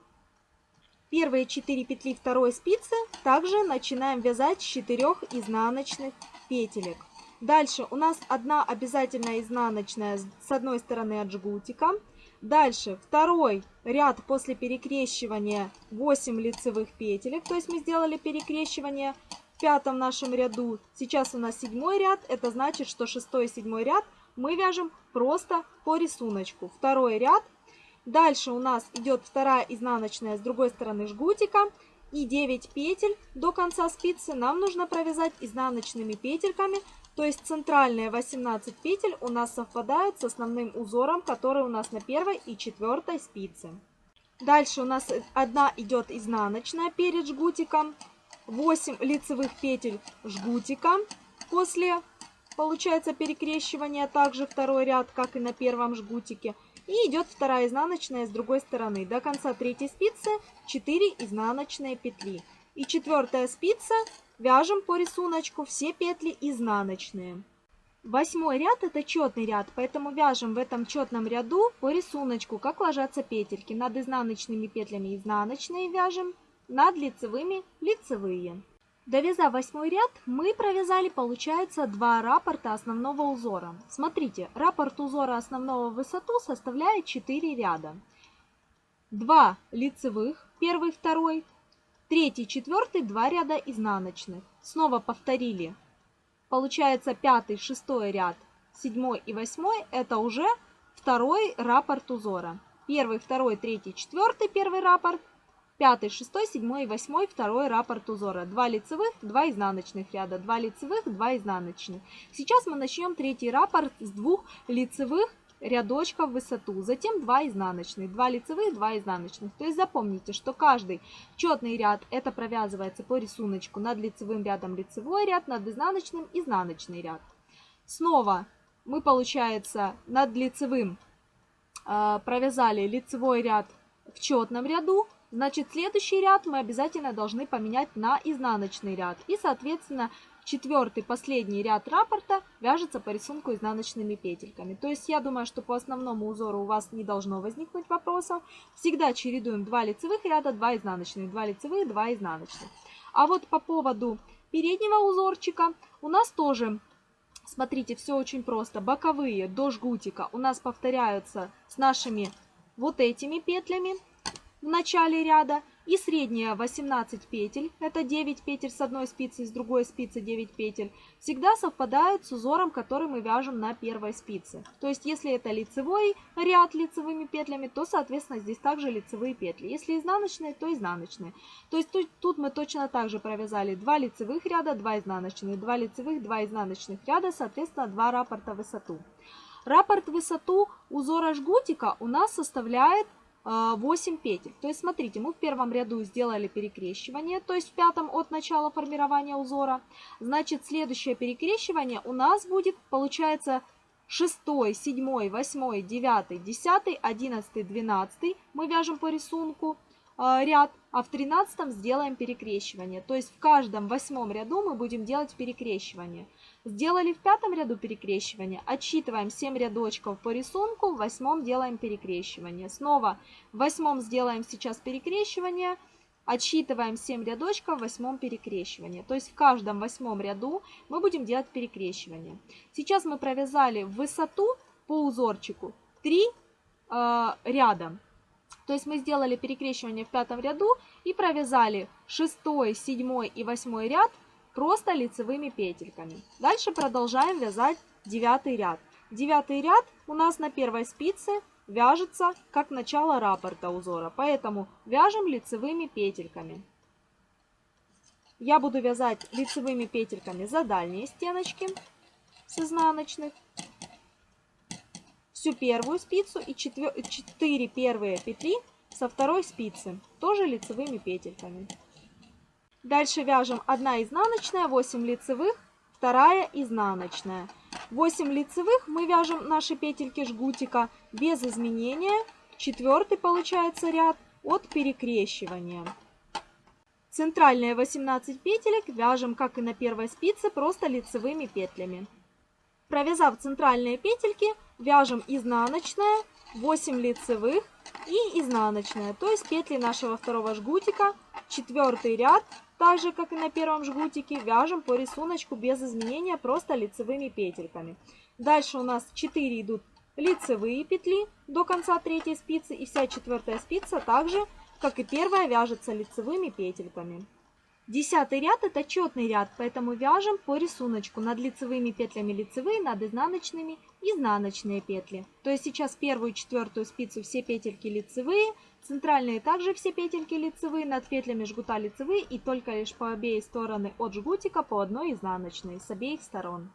Первые 4 петли второй спицы также начинаем вязать с 4 изнаночных петелек. Дальше у нас одна обязательно изнаночная с одной стороны от жгутика. Дальше второй ряд после перекрещивания 8 лицевых петелек. То есть мы сделали перекрещивание в пятом нашем ряду. Сейчас у нас седьмой ряд. Это значит, что шестой и седьмой ряд мы вяжем просто по рисунку. Второй ряд Дальше у нас идет вторая изнаночная с другой стороны жгутика. И 9 петель до конца спицы нам нужно провязать изнаночными петельками. То есть центральные 18 петель у нас совпадают с основным узором, который у нас на первой и четвертой спице. Дальше у нас одна идет изнаночная перед жгутиком. 8 лицевых петель жгутика. После получается перекрещивание также второй ряд, как и на первом жгутике. И идет вторая изнаночная с другой стороны. До конца третьей спицы 4 изнаночные петли. И четвертая спица вяжем по рисунку все петли изнаночные. Восьмой ряд это четный ряд, поэтому вяжем в этом четном ряду по рисунку, как ложатся петельки. Над изнаночными петлями изнаночные вяжем, над лицевыми лицевые. Довязав восьмой ряд, мы провязали, получается, два раппорта основного узора. Смотрите, раппорт узора основного в высоту составляет 4 ряда. 2 лицевых, первый, второй, Третий, четвертый, два ряда изнаночных. Снова повторили. Получается пятый, шестой ряд, седьмой и восьмой – это уже второй раппорт узора. Первый, второй, третий, четвертый – первый раппорт. Пятый, шестой, седьмой и восьмой – второй раппорт узора. Два лицевых, два изнаночных ряда. Два лицевых, два изнаночных. Сейчас мы начнем третий раппорт с двух лицевых рядочков в высоту, затем 2 изнаночных, 2 лицевых, 2 изнаночных. То есть запомните, что каждый четный ряд это провязывается по рисунку над лицевым рядом лицевой ряд, над изнаночным изнаночный ряд. Снова мы, получается, над лицевым э, провязали лицевой ряд в четном ряду, значит следующий ряд мы обязательно должны поменять на изнаночный ряд. И, соответственно, четвертый, последний ряд раппорта вяжется по рисунку изнаночными петельками. То есть я думаю, что по основному узору у вас не должно возникнуть вопросов. Всегда чередуем 2 лицевых ряда, 2 изнаночных, 2 лицевых, 2 изнаночных. А вот по поводу переднего узорчика у нас тоже, смотрите, все очень просто. Боковые до жгутика у нас повторяются с нашими вот этими петлями в начале ряда. И средняя 18 петель, это 9 петель с одной спицы, с другой спицы 9 петель, всегда совпадают с узором, который мы вяжем на первой спице. То есть, если это лицевой ряд лицевыми петлями, то, соответственно, здесь также лицевые петли. Если изнаночные, то изнаночные. То есть, тут, тут мы точно так же провязали 2 лицевых ряда, 2 изнаночных, 2 лицевых, 2 изнаночных ряда, соответственно, 2 раппорта высоту. Раппорт высоту узора жгутика у нас составляет 8 петель. То есть, смотрите, мы в первом ряду сделали перекрещивание, то есть в пятом от начала формирования узора. Значит, следующее перекрещивание у нас будет, получается, 6, 7, 8, 9, 10, 11, 12. Мы вяжем по рисунку э, ряд, а в 13 сделаем перекрещивание. То есть в каждом восьмом ряду мы будем делать перекрещивание. Сделали в пятом ряду перекрещивание, отсчитываем 7 рядочков по рисунку, в восьмом делаем перекрещивание. Снова в восьмом сделаем сейчас перекрещивание, отсчитываем 7 рядочков в восьмом перекрещивании. То есть в каждом восьмом ряду мы будем делать перекрещивание. Сейчас мы провязали высоту по узорчику 3 э, ряда. То есть мы сделали перекрещивание в пятом ряду и провязали 6, 7 и 8 ряд просто лицевыми петельками. Дальше продолжаем вязать девятый ряд. Девятый ряд у нас на первой спице вяжется как начало раппорта узора, поэтому вяжем лицевыми петельками. Я буду вязать лицевыми петельками за дальние стеночки с изнаночных, всю первую спицу и 4 первые петли со второй спицы, тоже лицевыми петельками. Дальше вяжем 1 изнаночная, 8 лицевых, 2 изнаночная. 8 лицевых мы вяжем наши петельки жгутика без изменения. Четвертый получается ряд от перекрещивания. Центральные 18 петелек вяжем, как и на первой спице, просто лицевыми петлями. Провязав центральные петельки, вяжем изнаночная, 8 лицевых и изнаночная, то есть петли нашего второго жгутика, четвертый ряд так же, как и на первом жгутике, вяжем по рисунку без изменения, просто лицевыми петельками. Дальше у нас 4 идут лицевые петли до конца третьей спицы, и вся четвертая спица также, как и первая, вяжется лицевыми петельками. Десятый ряд это четный ряд, поэтому вяжем по рисунку над лицевыми петлями лицевые, над изнаночными изнаночные петли. То есть сейчас первую и четвертую спицу все петельки лицевые, Центральные также все петельки лицевые, над петлями жгута лицевые и только лишь по обеих стороны от жгутика по одной изнаночной с обеих сторон.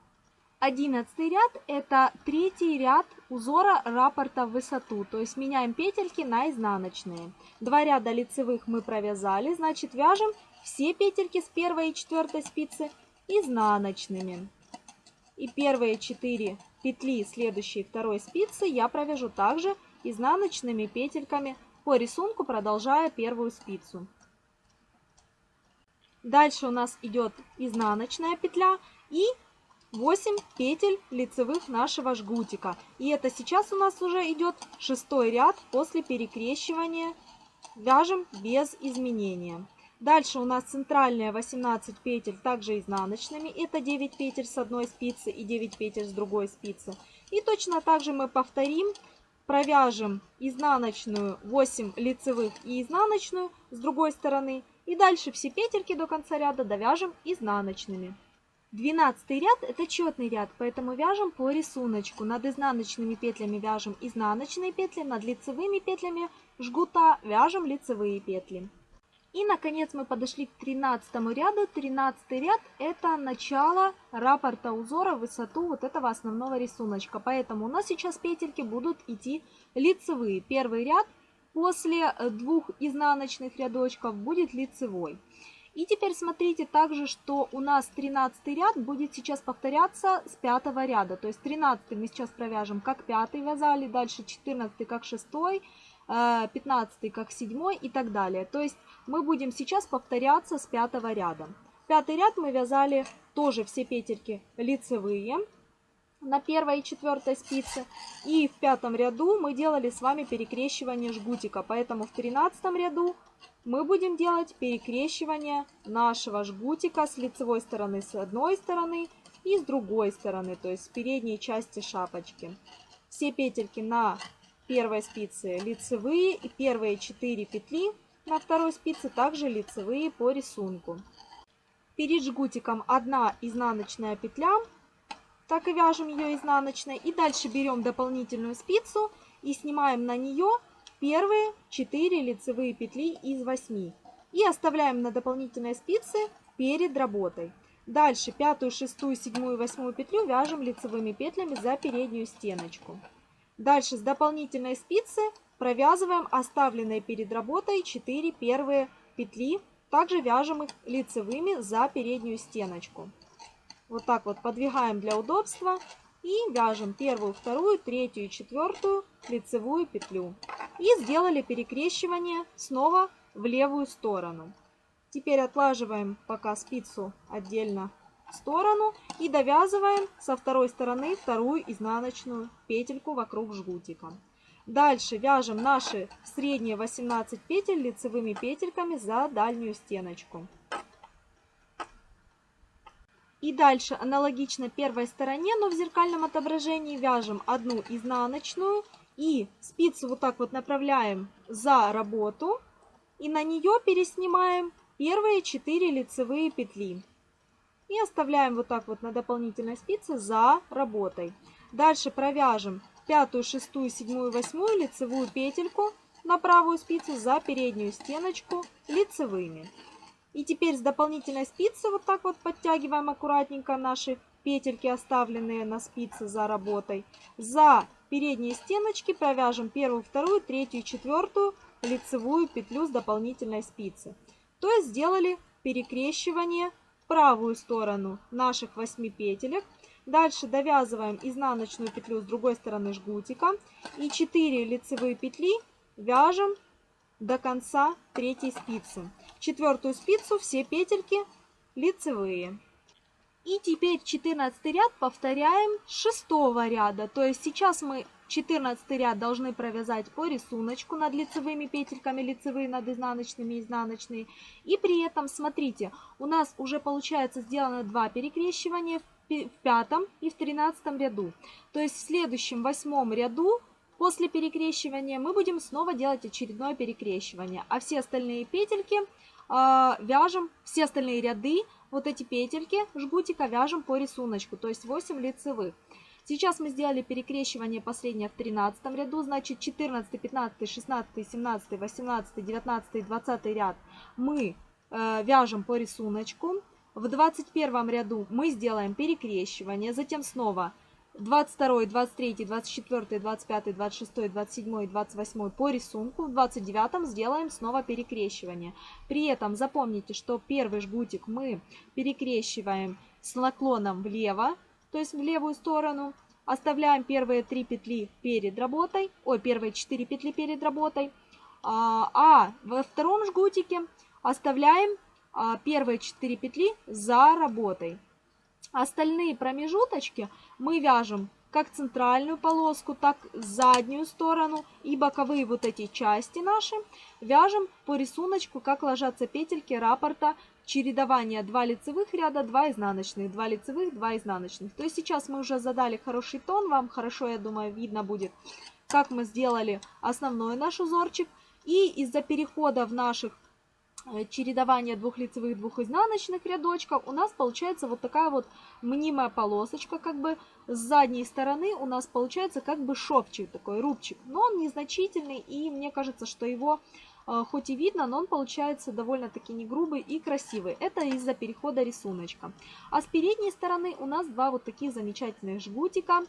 Одиннадцатый ряд это третий ряд узора раппорта в высоту, то есть меняем петельки на изнаночные. Два ряда лицевых мы провязали, значит вяжем все петельки с первой и четвертой спицы изнаночными. И первые четыре петли следующей второй спицы я провяжу также изнаночными петельками по рисунку, продолжая первую спицу. Дальше у нас идет изнаночная петля и 8 петель лицевых нашего жгутика. И это сейчас у нас уже идет шестой ряд после перекрещивания. Вяжем без изменения. Дальше у нас центральная 18 петель, также изнаночными. Это 9 петель с одной спицы и 9 петель с другой спицы. И точно так же мы повторим провяжем изнаночную 8 лицевых и изнаночную с другой стороны И дальше все петельки до конца ряда довяжем изнаночными. Двенадцатый ряд это четный ряд, поэтому вяжем по рисунку. Над изнаночными петлями вяжем изнаночные петли, над лицевыми петлями жгута вяжем лицевые петли. И, наконец, мы подошли к 13 ряду. 13 ряд – это начало раппорта узора высоту вот этого основного рисунка. Поэтому у нас сейчас петельки будут идти лицевые. Первый ряд после э, двух изнаночных рядочков будет лицевой. И теперь смотрите также, что у нас 13 ряд будет сейчас повторяться с 5 ряда. То есть 13 мы сейчас провяжем как 5 вязали, дальше 14 как 6, 15 как 7 и так далее. То есть мы будем сейчас повторяться с пятого ряда. Пятый ряд мы вязали тоже все петельки лицевые на первой и четвертой спице. И в пятом ряду мы делали с вами перекрещивание жгутика. Поэтому в тринадцатом ряду мы будем делать перекрещивание нашего жгутика с лицевой стороны с одной стороны и с другой стороны, то есть с передней части шапочки. Все петельки на первой спице лицевые и первые 4 петли на второй спице также лицевые по рисунку. Перед жгутиком одна изнаночная петля, так и вяжем ее изнаночной. И дальше берем дополнительную спицу и снимаем на нее первые 4 лицевые петли из 8. И оставляем на дополнительной спице перед работой. Дальше пятую, шестую, седьмую, восьмую петлю вяжем лицевыми петлями за переднюю стеночку. Дальше с дополнительной спицы провязываем оставленные перед работой 4 первые петли. Также вяжем их лицевыми за переднюю стеночку. Вот так вот подвигаем для удобства. И вяжем первую, вторую, третью и четвертую лицевую петлю. И сделали перекрещивание снова в левую сторону. Теперь отлаживаем пока спицу отдельно сторону и довязываем со второй стороны вторую изнаночную петельку вокруг жгутика. Дальше вяжем наши средние 18 петель лицевыми петельками за дальнюю стеночку. И дальше аналогично первой стороне, но в зеркальном отображении вяжем одну изнаночную и спицу вот так вот направляем за работу и на нее переснимаем первые 4 лицевые петли. И оставляем вот так вот на дополнительной спице за работой. Дальше провяжем пятую, шестую, седьмую, восьмую лицевую петельку на правую спицу за переднюю стеночку лицевыми. И теперь с дополнительной спицы вот так вот подтягиваем аккуратненько наши петельки, оставленные на спице за работой. За передние стеночки провяжем первую, вторую, третью четвертую лицевую петлю с дополнительной спицы. То есть сделали перекрещивание правую сторону наших 8 петелек Дальше довязываем изнаночную петлю с другой стороны жгутика. И 4 лицевые петли вяжем до конца третьей спицы. Четвертую спицу все петельки лицевые. И теперь 14 ряд повторяем с 6 ряда. То есть сейчас мы 14 ряд должны провязать по рисунку над лицевыми петельками, лицевые над изнаночными, изнаночные. И при этом, смотрите, у нас уже получается сделано два перекрещивания в пятом и в тринадцатом ряду. То есть в следующем восьмом ряду после перекрещивания мы будем снова делать очередное перекрещивание. А все остальные петельки э, вяжем, все остальные ряды, вот эти петельки жгутика вяжем по рисунку, то есть 8 лицевых. Сейчас мы сделали перекрещивание последнее в 13 ряду, значит 14, 15, 16, 17, 18, 19, 20 ряд мы э, вяжем по рисунку. В 21 ряду мы сделаем перекрещивание, затем снова 22, 23, 24, 25, 26, 27 и 28 по рисунку. В 29 сделаем снова перекрещивание. При этом запомните, что первый жгутик мы перекрещиваем с наклоном влево, то есть в левую сторону. Оставляем первые 3 петли перед работой, ой, первые 4 петли перед работой. А, а во втором жгутике оставляем а, первые 4 петли за работой. Остальные промежуточки мы вяжем как центральную полоску, так заднюю сторону и боковые вот эти части наши вяжем по рисунку, как ложатся петельки раппорта чередования 2 лицевых ряда, 2 изнаночных, 2 лицевых, 2 изнаночных. То есть сейчас мы уже задали хороший тон, вам хорошо, я думаю, видно будет, как мы сделали основной наш узорчик. И из-за перехода в наших Э, чередование двух лицевых, двух изнаночных рядочков, у нас получается вот такая вот мнимая полосочка, как бы с задней стороны у нас получается как бы шовчик такой, рубчик. Но он незначительный, и мне кажется, что его хоть и видно, но он получается довольно-таки не грубый и красивый. Это из-за перехода рисуночка. А с передней стороны у нас два вот таких замечательных жгутика,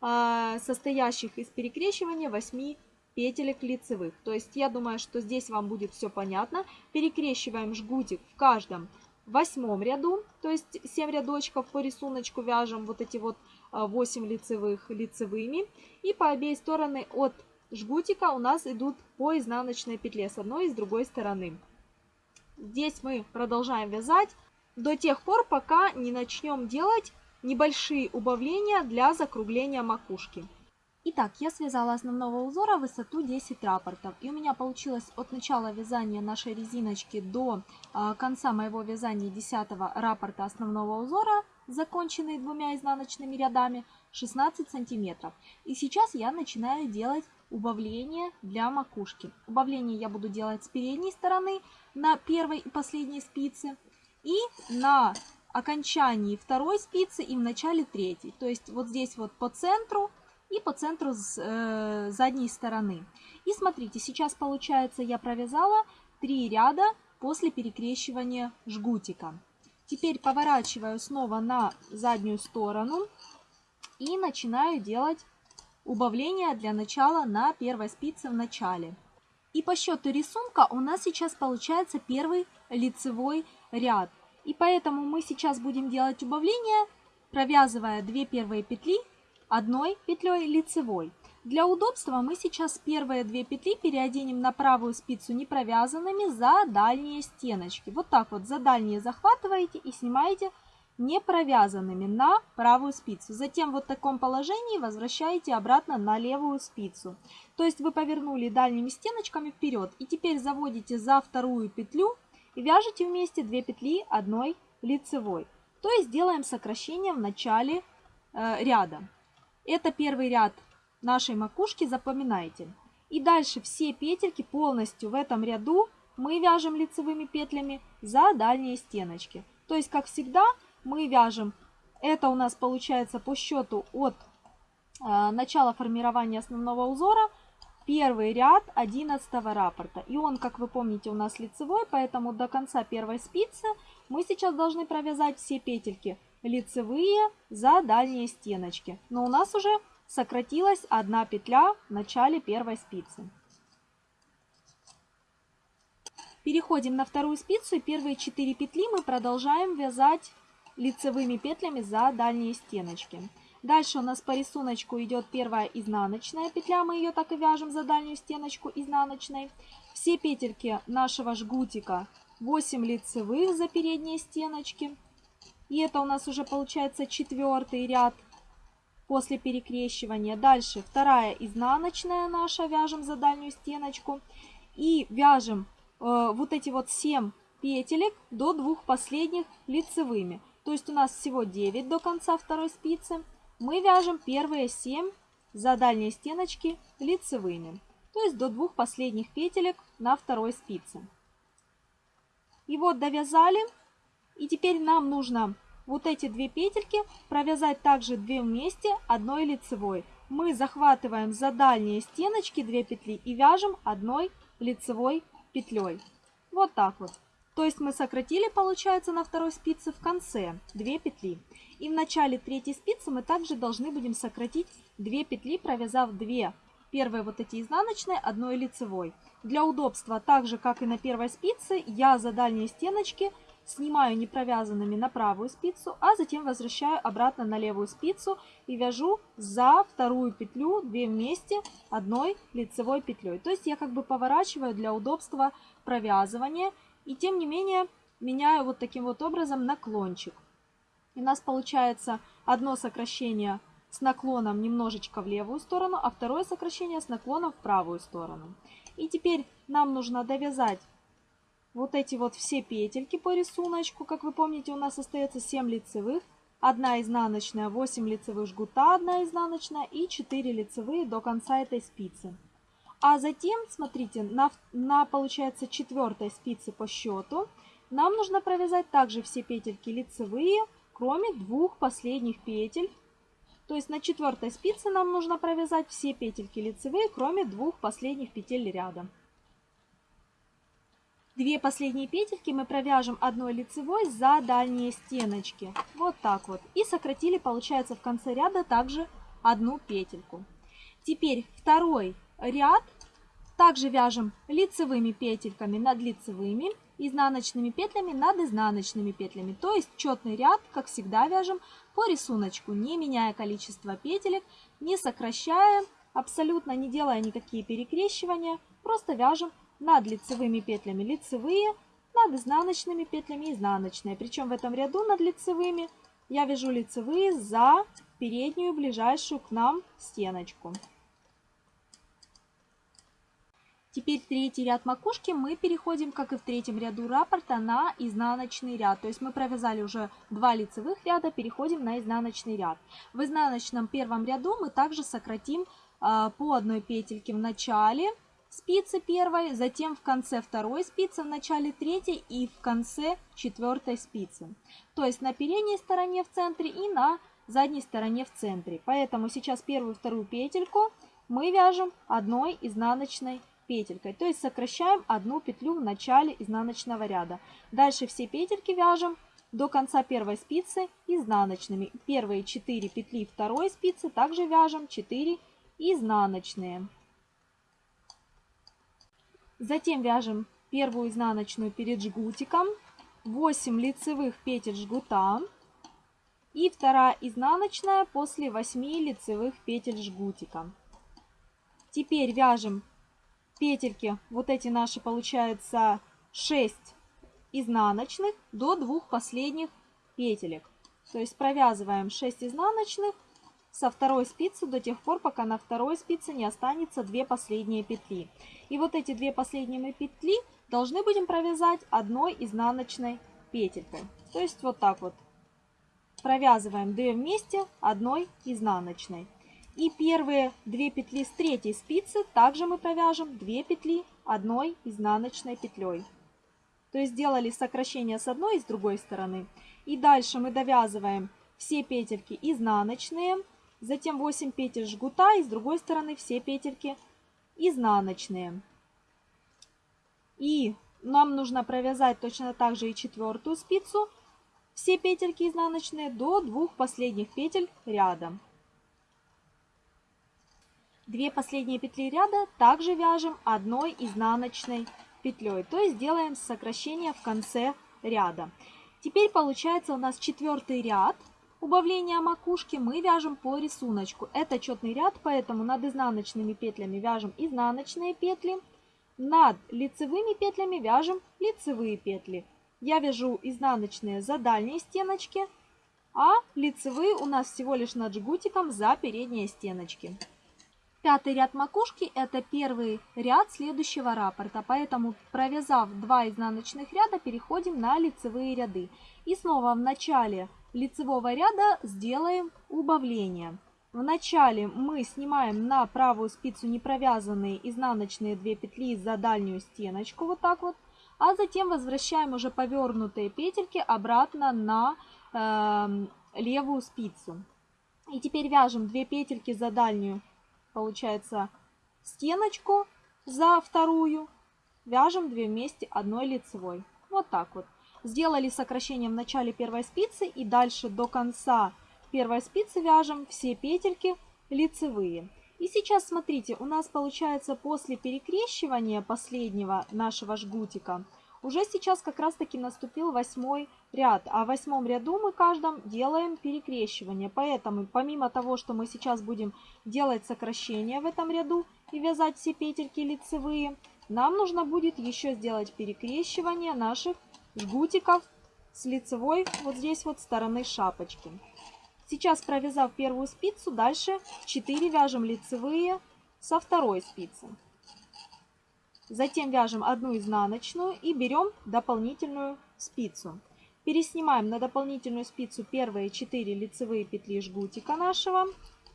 э, состоящих из перекрещивания 8 петелек лицевых. То есть я думаю, что здесь вам будет все понятно. Перекрещиваем жгутик в каждом восьмом ряду, то есть 7 рядочков по рисунку вяжем вот эти вот 8 а, лицевых лицевыми. И по обеих стороны от жгутика у нас идут по изнаночной петле с одной и с другой стороны. Здесь мы продолжаем вязать до тех пор, пока не начнем делать небольшие убавления для закругления макушки. Итак, я связала основного узора высоту 10 рапортов. И у меня получилось от начала вязания нашей резиночки до э, конца моего вязания 10 раппорта основного узора, законченный двумя изнаночными рядами, 16 сантиметров. И сейчас я начинаю делать убавление для макушки. Убавление я буду делать с передней стороны на первой и последней спице и на окончании второй спицы и в начале третьей. То есть вот здесь вот по центру и по центру с э, задней стороны. И смотрите, сейчас получается я провязала 3 ряда после перекрещивания жгутика. Теперь поворачиваю снова на заднюю сторону и начинаю делать убавление для начала на первой спице в начале. И по счету рисунка у нас сейчас получается первый лицевой ряд. И поэтому мы сейчас будем делать убавление, провязывая 2 первые петли одной петлей лицевой. Для удобства мы сейчас первые две петли переоденем на правую спицу не провязанными за дальние стеночки. Вот так вот за дальние захватываете и снимаете не провязанными на правую спицу. Затем вот в таком положении возвращаете обратно на левую спицу. То есть вы повернули дальними стеночками вперед. И теперь заводите за вторую петлю и вяжете вместе 2 петли одной лицевой. То есть делаем сокращение в начале э, ряда. Это первый ряд нашей макушки, запоминайте. И дальше все петельки полностью в этом ряду мы вяжем лицевыми петлями за дальние стеночки. То есть, как всегда, мы вяжем, это у нас получается по счету от э, начала формирования основного узора, первый ряд 11 раппорта. И он, как вы помните, у нас лицевой, поэтому до конца первой спицы мы сейчас должны провязать все петельки лицевые за дальние стеночки. Но у нас уже сократилась одна петля в начале первой спицы. Переходим на вторую спицу и первые 4 петли мы продолжаем вязать лицевыми петлями за дальние стеночки. Дальше у нас по рисунку идет первая изнаночная петля, мы ее так и вяжем за дальнюю стеночку изнаночной. Все петельки нашего жгутика 8 лицевых за передние стеночки. И это у нас уже получается четвертый ряд после перекрещивания. Дальше вторая изнаночная наша, вяжем за дальнюю стеночку. И вяжем э, вот эти вот 7 петелек до двух последних лицевыми. То есть у нас всего 9 до конца второй спицы. Мы вяжем первые 7 за дальние стеночки лицевыми. То есть до двух последних петелек на второй спице. И вот довязали. И теперь нам нужно вот эти две петельки провязать также две вместе одной лицевой. Мы захватываем за дальние стеночки 2 петли и вяжем одной лицевой петлей. Вот так вот. То есть мы сократили, получается, на второй спице в конце 2 петли. И в начале третьей спицы мы также должны будем сократить 2 петли, провязав 2 первые вот эти изнаночные одной лицевой. Для удобства, так же как и на первой спице, я за дальние стеночки снимаю не провязанными на правую спицу, а затем возвращаю обратно на левую спицу и вяжу за вторую петлю 2 вместе одной лицевой петлей. То есть я как бы поворачиваю для удобства провязывания и тем не менее меняю вот таким вот образом наклончик. И у нас получается одно сокращение с наклоном немножечко в левую сторону, а второе сокращение с наклоном в правую сторону. И теперь нам нужно довязать вот эти вот все петельки по рисунку. Как вы помните, у нас остается 7 лицевых, 1 изнаночная, 8 лицевых жгута, 1 изнаночная и 4 лицевые до конца этой спицы. А затем, смотрите, на, на получается четвертой спице по счету нам нужно провязать также все петельки лицевые, кроме двух последних петель. То есть на четвертой спице нам нужно провязать все петельки лицевые, кроме двух последних петель ряда. Две последние петельки мы провяжем одной лицевой за дальние стеночки. Вот так вот. И сократили, получается, в конце ряда также одну петельку. Теперь второй ряд также вяжем лицевыми петельками над лицевыми, изнаночными петлями над изнаночными петлями. То есть четный ряд, как всегда, вяжем по рисунку, не меняя количество петелек, не сокращая, абсолютно не делая никакие перекрещивания. Просто вяжем над лицевыми петлями лицевые, над изнаночными петлями изнаночные. Причем в этом ряду над лицевыми я вяжу лицевые за переднюю ближайшую к нам стеночку. Теперь третий ряд макушки мы переходим, как и в третьем ряду раппорта, на изнаночный ряд. То есть мы провязали уже два лицевых ряда, переходим на изнаночный ряд. В изнаночном первом ряду мы также сократим э, по одной петельке в начале спицы первой, затем в конце второй спицы, в начале третьей и в конце четвертой спицы. То есть на передней стороне в центре и на задней стороне в центре. Поэтому сейчас первую вторую петельку мы вяжем одной изнаночной петелькой. То есть сокращаем одну петлю в начале изнаночного ряда. Дальше все петельки вяжем до конца первой спицы изнаночными. Первые 4 петли второй спицы также вяжем 4 изнаночные. Затем вяжем первую изнаночную перед жгутиком, 8 лицевых петель жгута и вторая изнаночная после 8 лицевых петель жгутика. Теперь вяжем петельки, вот эти наши получается 6 изнаночных до двух последних петелек. То есть провязываем 6 изнаночных со второй спицы до тех пор, пока на второй спице не останется две последние петли. И вот эти две последние петли должны будем провязать одной изнаночной петелькой. То есть вот так вот провязываем 2 вместе одной изнаночной. И первые две петли с третьей спицы также мы провяжем 2 петли одной изнаночной петлей. То есть сделали сокращение с одной и с другой стороны. И дальше мы довязываем все петельки изнаночные, затем 8 петель жгута и с другой стороны все петельки изнаночные. И нам нужно провязать точно так же и четвертую спицу, все петельки изнаночные до двух последних петель рядом. Две последние петли ряда также вяжем одной изнаночной петлей, то есть делаем сокращение в конце ряда. Теперь получается у нас четвертый ряд убавления макушки мы вяжем по рисунку. Это четный ряд, поэтому над изнаночными петлями вяжем изнаночные петли, над лицевыми петлями вяжем лицевые петли. Я вяжу изнаночные за дальние стеночки, а лицевые у нас всего лишь над жгутиком за передние стеночки. Пятый ряд макушки это первый ряд следующего раппорта, поэтому провязав 2 изнаночных ряда, переходим на лицевые ряды. И снова в начале лицевого ряда сделаем убавление. В начале мы снимаем на правую спицу не провязанные изнаночные 2 петли за дальнюю стеночку, вот так вот, а затем возвращаем уже повернутые петельки обратно на э, левую спицу. И теперь вяжем 2 петельки за дальнюю получается стеночку за вторую, вяжем 2 вместе одной лицевой. Вот так вот. Сделали сокращение в начале первой спицы и дальше до конца первой спицы вяжем все петельки лицевые. И сейчас смотрите, у нас получается после перекрещивания последнего нашего жгутика уже сейчас как раз таки наступил восьмой ряд, а в восьмом ряду мы каждом делаем перекрещивание. Поэтому помимо того, что мы сейчас будем делать сокращение в этом ряду и вязать все петельки лицевые, нам нужно будет еще сделать перекрещивание наших жгутиков с лицевой вот здесь вот стороны шапочки. Сейчас провязав первую спицу, дальше 4 вяжем лицевые со второй спицы. Затем вяжем одну изнаночную и берем дополнительную спицу. Переснимаем на дополнительную спицу первые 4 лицевые петли жгутика нашего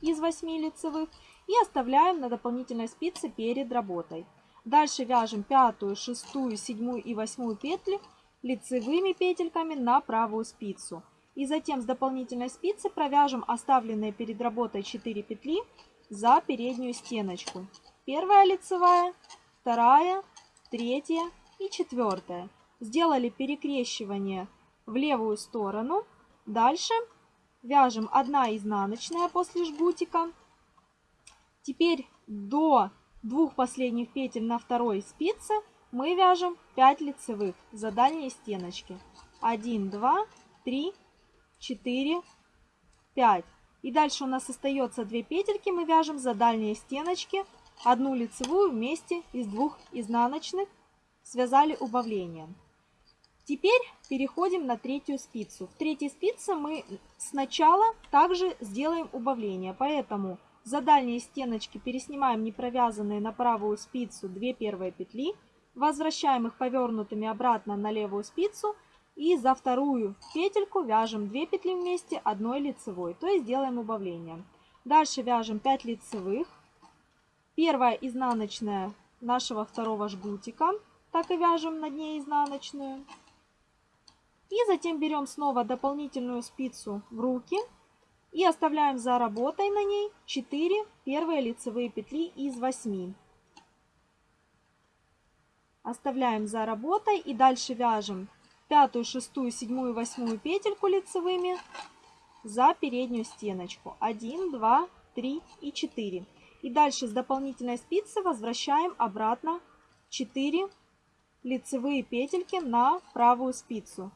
из 8 лицевых и оставляем на дополнительной спице перед работой. Дальше вяжем пятую, шестую, седьмую и восьмую петли лицевыми петельками на правую спицу. И затем с дополнительной спицы провяжем оставленные перед работой 4 петли за переднюю стеночку. Первая лицевая, вторая, третья и четвертая. Сделали перекрещивание в левую сторону. Дальше вяжем 1 изнаночная после жгутика. Теперь до двух последних петель на второй спице мы вяжем 5 лицевых за дальние стеночки. 1, 2, 3, 4, 5. И дальше у нас остается 2 петельки, мы вяжем за дальние стеночки, одну лицевую вместе из двух изнаночных, связали убавлением. Теперь переходим на третью спицу. В третьей спице мы сначала также сделаем убавление, поэтому за дальние стеночки переснимаем не провязанные на правую спицу 2 первые петли, возвращаем их повернутыми обратно на левую спицу и за вторую петельку вяжем 2 петли вместе одной лицевой, то есть делаем убавление. Дальше вяжем 5 лицевых. Первая изнаночная нашего второго жгутика, так и вяжем над ней изнаночную. И затем берем снова дополнительную спицу в руки и оставляем за работой на ней 4 первые лицевые петли из 8. Оставляем за работой и дальше вяжем пятую, шестую, седьмую, восьмую петельку лицевыми за переднюю стеночку. 1, 2, 3 и 4. И дальше с дополнительной спицы возвращаем обратно 4 лицевые петельки на правую спицу.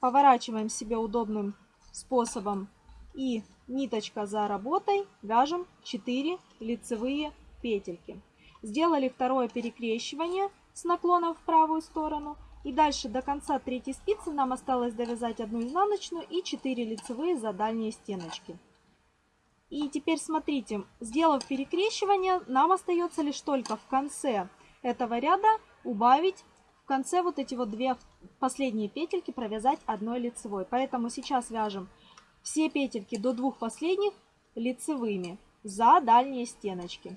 Поворачиваем себе удобным способом и ниточка за работой вяжем 4 лицевые петельки. Сделали второе перекрещивание с наклоном в правую сторону. И дальше до конца третьей спицы нам осталось довязать одну изнаночную и 4 лицевые за дальние стеночки. И теперь смотрите, сделав перекрещивание, нам остается лишь только в конце этого ряда убавить в конце вот эти вот две последние петельки провязать одной лицевой. Поэтому сейчас вяжем все петельки до двух последних лицевыми за дальние стеночки.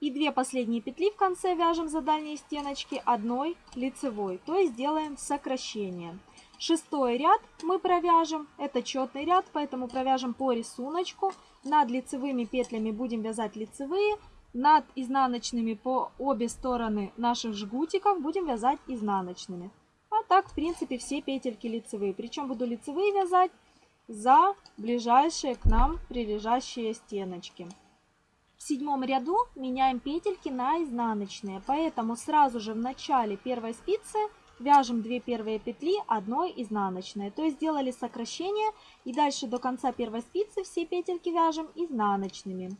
И две последние петли в конце вяжем за дальние стеночки одной лицевой, то есть делаем сокращение. Шестой ряд мы провяжем, это четный ряд, поэтому провяжем по рисунку. Над лицевыми петлями будем вязать лицевые, над изнаночными по обе стороны наших жгутиков будем вязать изнаночными. А так, в принципе, все петельки лицевые. Причем буду лицевые вязать за ближайшие к нам прилежащие стеночки. В седьмом ряду меняем петельки на изнаночные, поэтому сразу же в начале первой спицы вяжем 2 первые петли одной изнаночной. То есть сделали сокращение и дальше до конца первой спицы все петельки вяжем изнаночными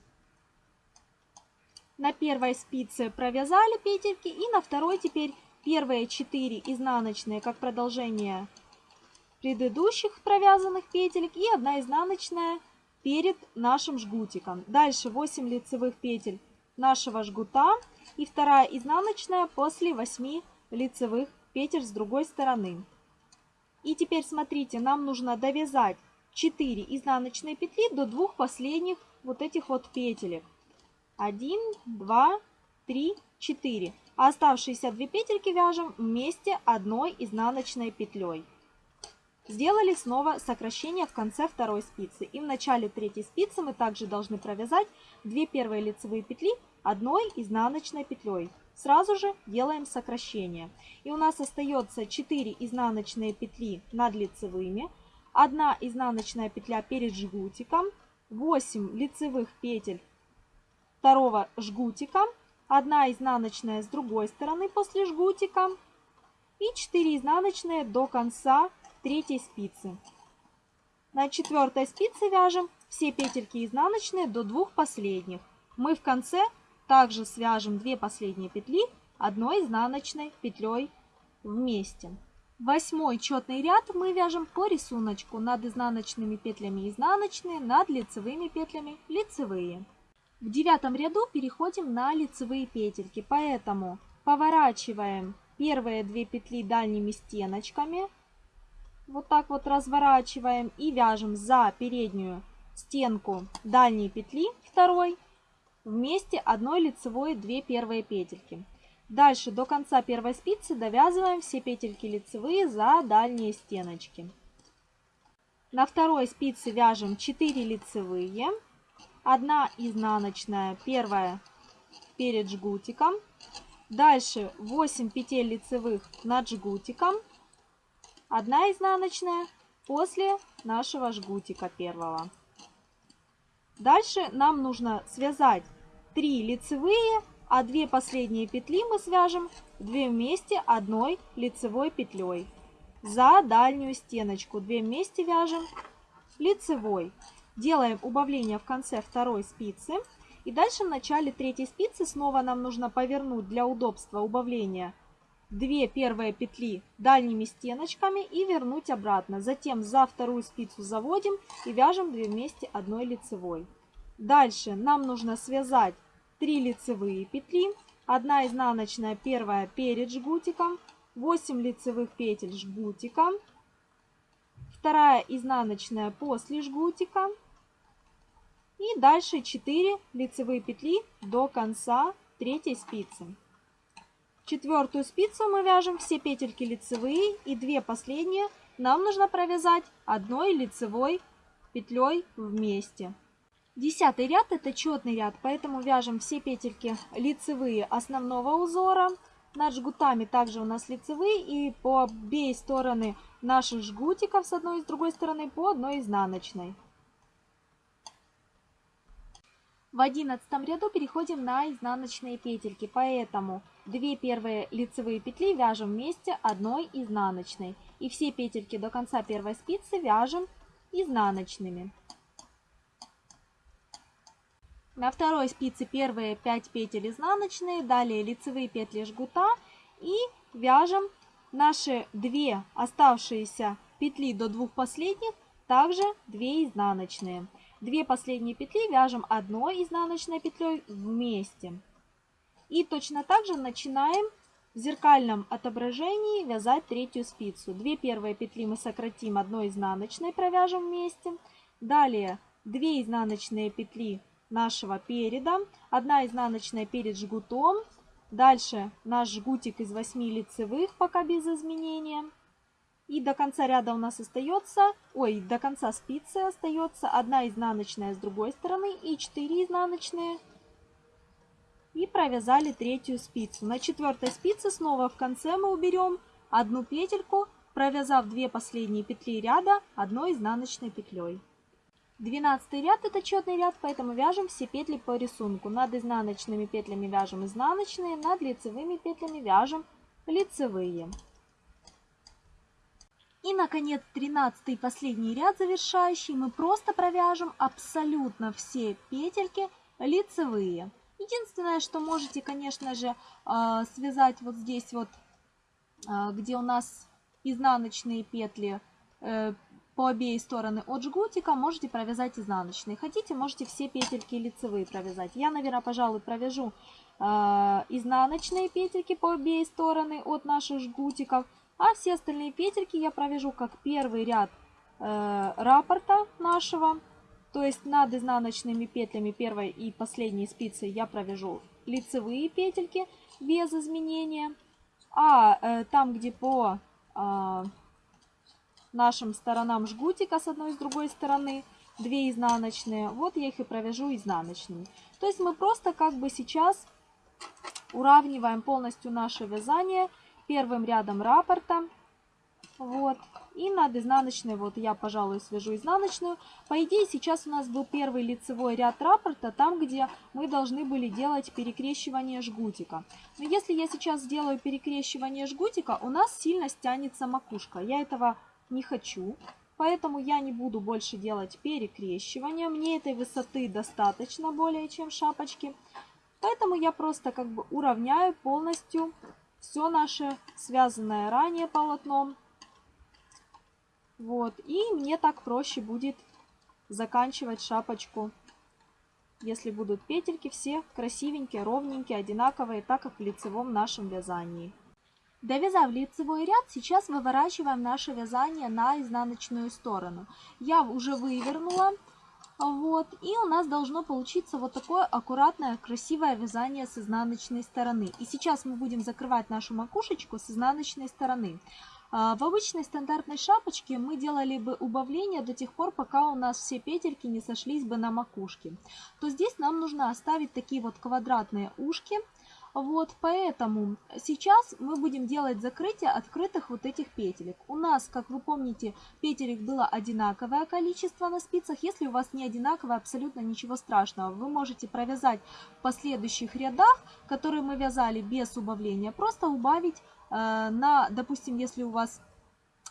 на первой спице провязали петельки и на второй теперь первые 4 изнаночные как продолжение предыдущих провязанных петелек и одна изнаночная перед нашим жгутиком. Дальше 8 лицевых петель нашего жгута и вторая изнаночная после 8 лицевых петель с другой стороны. И теперь смотрите, нам нужно довязать 4 изнаночные петли до двух последних вот этих вот петелек. 1, 2, 3, 4. А оставшиеся две петельки вяжем вместе одной изнаночной петлей. Сделали снова сокращение в конце второй спицы. И в начале третьей спицы мы также должны провязать 2 первые лицевые петли одной изнаночной петлей. Сразу же делаем сокращение. И у нас остается 4 изнаночные петли над лицевыми, 1 изнаночная петля перед жгутиком, 8 лицевых петель второго жгутика, одна изнаночная с другой стороны после жгутика и 4 изнаночные до конца третьей спицы. На четвертой спице вяжем все петельки изнаночные до двух последних. Мы в конце также свяжем две последние петли одной изнаночной петлей вместе. Восьмой четный ряд мы вяжем по рисунку над изнаночными петлями изнаночные, над лицевыми петлями лицевые. В девятом ряду переходим на лицевые петельки, поэтому поворачиваем первые две петли дальними стеночками, вот так вот разворачиваем и вяжем за переднюю стенку дальней петли второй вместе одной лицевой 2 первые петельки. Дальше до конца первой спицы довязываем все петельки лицевые за дальние стеночки. На второй спице вяжем 4 лицевые, 1 изнаночная, первая перед жгутиком. Дальше 8 петель лицевых над жгутиком, 1 изнаночная после нашего жгутика первого. Дальше нам нужно связать 3 лицевые, а 2 последние петли мы свяжем 2 вместе одной лицевой петлей. За дальнюю стеночку 2 вместе вяжем лицевой. Делаем убавление в конце второй спицы. И дальше в начале третьей спицы снова нам нужно повернуть для удобства убавления 2 первые петли дальними стеночками и вернуть обратно. Затем за вторую спицу заводим и вяжем 2 вместе одной лицевой. Дальше нам нужно связать 3 лицевые петли, 1 изнаночная первая перед жгутиком, 8 лицевых петель жгутика, вторая изнаночная после жгутика и дальше 4 лицевые петли до конца третьей спицы. Четвертую спицу мы вяжем все петельки лицевые и две последние нам нужно провязать одной лицевой петлей вместе. Десятый ряд это четный ряд, поэтому вяжем все петельки лицевые основного узора. Над жгутами также у нас лицевые и по обеих стороны наших жгутиков с одной и с другой стороны по одной изнаночной. В одиннадцатом ряду переходим на изнаночные петельки, поэтому две первые лицевые петли вяжем вместе одной изнаночной. И все петельки до конца первой спицы вяжем изнаночными. На второй спице первые 5 петель изнаночные, далее лицевые петли жгута и вяжем наши две оставшиеся петли до двух последних, также 2 изнаночные. Две последние петли вяжем одной изнаночной петлей вместе. И точно так же начинаем в зеркальном отображении вязать третью спицу. Две первые петли мы сократим одной изнаночной, провяжем вместе. Далее 2 изнаночные петли нашего переда. Одна изнаночная перед жгутом. Дальше наш жгутик из 8 лицевых, пока без изменения. И до конца ряда у нас остается, ой, до конца спицы остается одна изнаночная с другой стороны и 4 изнаночные. И провязали третью спицу. На четвертой спице снова в конце мы уберем одну петельку, провязав две последние петли ряда одной изнаночной петлей. 12 ряд это четный ряд, поэтому вяжем все петли по рисунку. Над изнаночными петлями вяжем изнаночные, над лицевыми петлями вяжем лицевые. И, наконец, 13 и последний ряд завершающий мы просто провяжем абсолютно все петельки лицевые. Единственное, что можете, конечно же, а, связать вот здесь вот, а, где у нас изнаночные петли э, по обеих стороны от жгутика можете провязать изнаночные. Хотите, можете все петельки лицевые провязать. Я, наверное, пожалуй, провяжу э, изнаночные петельки по обеих стороны от наших жгутиков. А все остальные петельки я провяжу как первый ряд э, раппорта нашего. То есть над изнаночными петлями первой и последней спицы я провяжу лицевые петельки без изменения. А э, там, где по... Э, нашим сторонам жгутика с одной и с другой стороны, 2 изнаночные, вот я их и провяжу изнаночными. То есть мы просто как бы сейчас уравниваем полностью наше вязание первым рядом раппорта. Вот. И над изнаночной, вот я, пожалуй, свяжу изнаночную. По идее, сейчас у нас был первый лицевой ряд раппорта, там, где мы должны были делать перекрещивание жгутика. Но если я сейчас сделаю перекрещивание жгутика, у нас сильно стянется макушка. Я этого не хочу. Поэтому я не буду больше делать перекрещивания. Мне этой высоты достаточно более чем шапочки. Поэтому я просто как бы уравняю полностью все наше связанное ранее полотном. Вот. И мне так проще будет заканчивать шапочку. Если будут петельки все красивенькие, ровненькие, одинаковые, так как в лицевом нашем вязании. Довязав лицевой ряд, сейчас выворачиваем наше вязание на изнаночную сторону. Я уже вывернула Вот, и у нас должно получиться вот такое аккуратное, красивое вязание с изнаночной стороны. И сейчас мы будем закрывать нашу макушечку с изнаночной стороны. А, в обычной стандартной шапочке мы делали бы убавление до тех пор, пока у нас все петельки не сошлись бы на макушке. То здесь нам нужно оставить такие вот квадратные ушки. Вот, поэтому сейчас мы будем делать закрытие открытых вот этих петелек. У нас, как вы помните, петелек было одинаковое количество на спицах. Если у вас не одинаковое, абсолютно ничего страшного. Вы можете провязать в последующих рядах, которые мы вязали без убавления, просто убавить Э, на, допустим, если у вас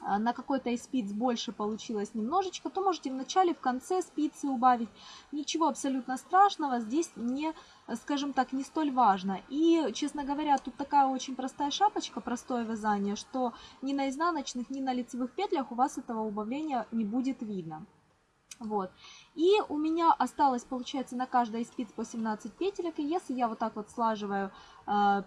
на какой-то из спиц больше получилось немножечко, то можете в начале, в конце спицы убавить. Ничего абсолютно страшного здесь не, скажем так, не столь важно. И, честно говоря, тут такая очень простая шапочка, простое вязание, что ни на изнаночных, ни на лицевых петлях у вас этого убавления не будет видно. Вот. И у меня осталось, получается, на каждой из спиц по 17 петелек. И если я вот так вот слаживаю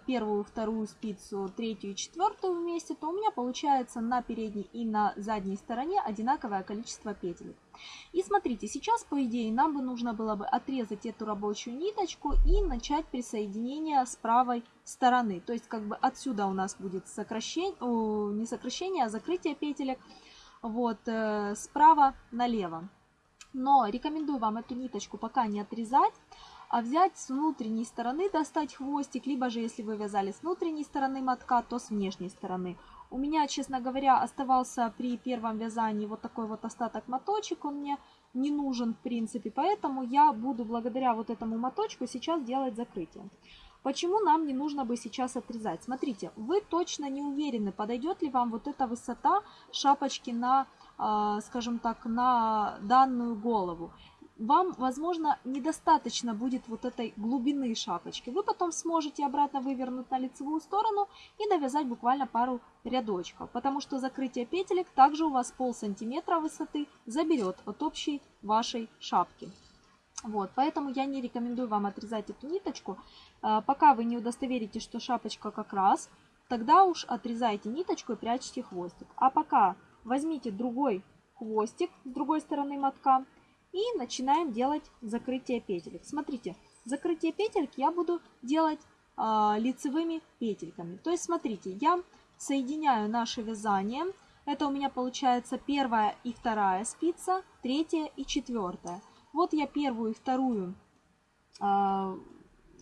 первую, вторую спицу, третью и четвертую вместе, то у меня получается на передней и на задней стороне одинаковое количество петелек. И смотрите, сейчас, по идее, нам бы нужно было бы отрезать эту рабочую ниточку и начать присоединение с правой стороны. То есть, как бы отсюда у нас будет сокращение, не сокращение, а закрытие петелек. Вот, э, справа налево. Но рекомендую вам эту ниточку пока не отрезать, а взять с внутренней стороны, достать хвостик, либо же если вы вязали с внутренней стороны мотка, то с внешней стороны. У меня, честно говоря, оставался при первом вязании вот такой вот остаток моточек, он мне не нужен в принципе, поэтому я буду благодаря вот этому моточку сейчас делать закрытие. Почему нам не нужно бы сейчас отрезать? Смотрите, вы точно не уверены, подойдет ли вам вот эта высота шапочки на а, скажем так, на данную голову. Вам, возможно, недостаточно будет вот этой глубины шапочки. Вы потом сможете обратно вывернуть на лицевую сторону и довязать буквально пару рядочков, потому что закрытие петелек также у вас пол сантиметра высоты заберет от общей вашей шапки. Вот, поэтому я не рекомендую вам отрезать эту ниточку. А, пока вы не удостоверитесь, что шапочка как раз, тогда уж отрезайте ниточку и прячьте хвостик. А пока возьмите другой хвостик с другой стороны мотка и начинаем делать закрытие петелек. Смотрите, закрытие петельки я буду делать э, лицевыми петельками. То есть, смотрите, я соединяю наше вязание. Это у меня получается первая и вторая спица, третья и четвертая. Вот я первую и вторую э,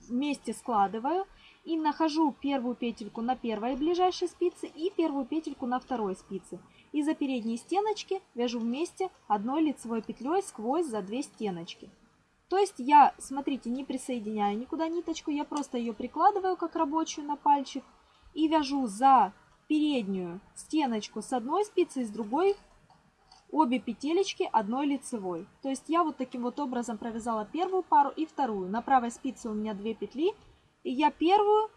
вместе складываю и нахожу первую петельку на первой ближайшей спице и первую петельку на второй спице. И за передние стеночки вяжу вместе одной лицевой петлей сквозь за две стеночки. То есть я, смотрите, не присоединяю никуда ниточку, я просто ее прикладываю как рабочую на пальчик и вяжу за переднюю стеночку с одной спицы и с другой обе петелечки одной лицевой. То есть я вот таким вот образом провязала первую пару и вторую. На правой спице у меня две петли, и я первую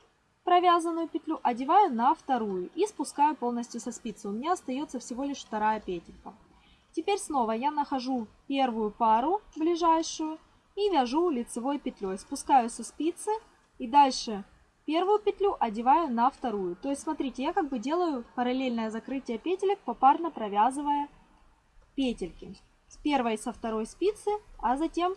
провязанную петлю одеваю на вторую и спускаю полностью со спицы. У меня остается всего лишь вторая петелька. Теперь снова я нахожу первую пару ближайшую и вяжу лицевой петлей. Спускаю со спицы и дальше первую петлю одеваю на вторую. То есть смотрите, я как бы делаю параллельное закрытие петелек, попарно провязывая петельки. С первой со второй спицы, а затем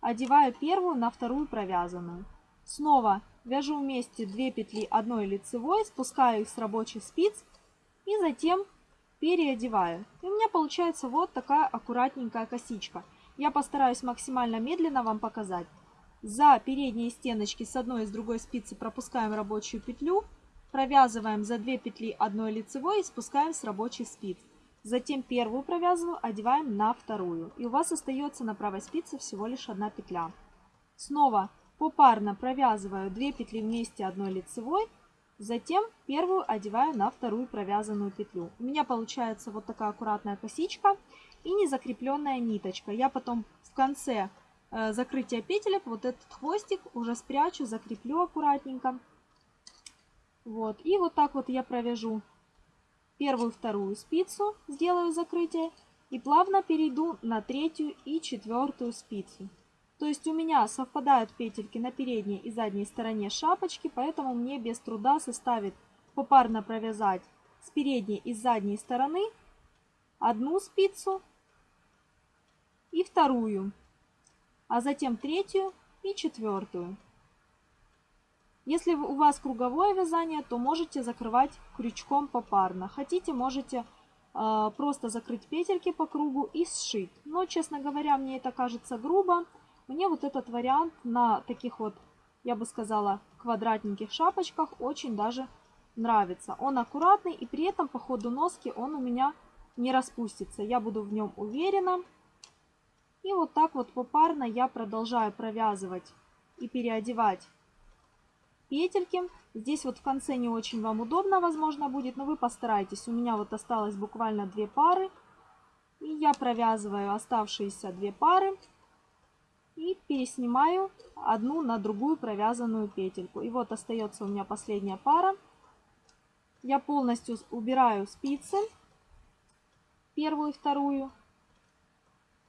одеваю первую на вторую провязанную. Снова вяжу вместе 2 петли одной лицевой, спускаю их с рабочих спиц и затем переодеваю. И у меня получается вот такая аккуратненькая косичка. Я постараюсь максимально медленно вам показать. За передние стеночки с одной и с другой спицы пропускаем рабочую петлю, провязываем за 2 петли одной лицевой и спускаем с рабочих спиц. Затем первую провязываю, одеваем на вторую. И у вас остается на правой спице всего лишь одна петля. Снова Попарно провязываю 2 петли вместе одной лицевой, затем первую одеваю на вторую провязанную петлю. У меня получается вот такая аккуратная косичка и незакрепленная ниточка. Я потом в конце э, закрытия петелек вот этот хвостик уже спрячу, закреплю аккуратненько. Вот, и вот так вот я провяжу первую, вторую спицу, сделаю закрытие и плавно перейду на третью и четвертую спицу. То есть у меня совпадают петельки на передней и задней стороне шапочки, поэтому мне без труда составит попарно провязать с передней и задней стороны одну спицу и вторую. а затем третью и четвертую. Если у вас круговое вязание, то можете закрывать крючком попарно. Хотите, можете э, просто закрыть петельки по кругу и сшить. Но, честно говоря, мне это кажется грубо. Мне вот этот вариант на таких вот, я бы сказала, квадратненьких шапочках очень даже нравится. Он аккуратный и при этом по ходу носки он у меня не распустится. Я буду в нем уверена. И вот так вот попарно я продолжаю провязывать и переодевать петельки. Здесь вот в конце не очень вам удобно, возможно, будет, но вы постарайтесь. У меня вот осталось буквально две пары. И я провязываю оставшиеся две пары и переснимаю одну на другую провязанную петельку. И вот остается у меня последняя пара. Я полностью убираю спицы, первую и вторую.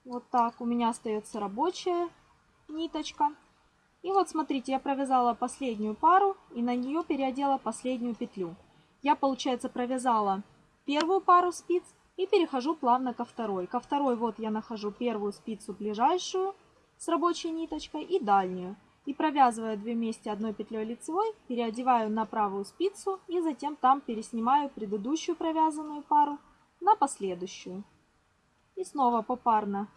Вот так. У меня остается рабочая ниточка. И вот смотрите, я провязала последнюю пару и на нее переодела последнюю петлю. Я, получается, провязала первую пару спиц и перехожу плавно ко второй. Ко второй вот я нахожу первую спицу ближайшую с рабочей ниточкой и дальнюю. И провязывая две вместе одной петлей лицевой, переодеваю на правую спицу и затем там переснимаю предыдущую провязанную пару на последующую. И снова попарно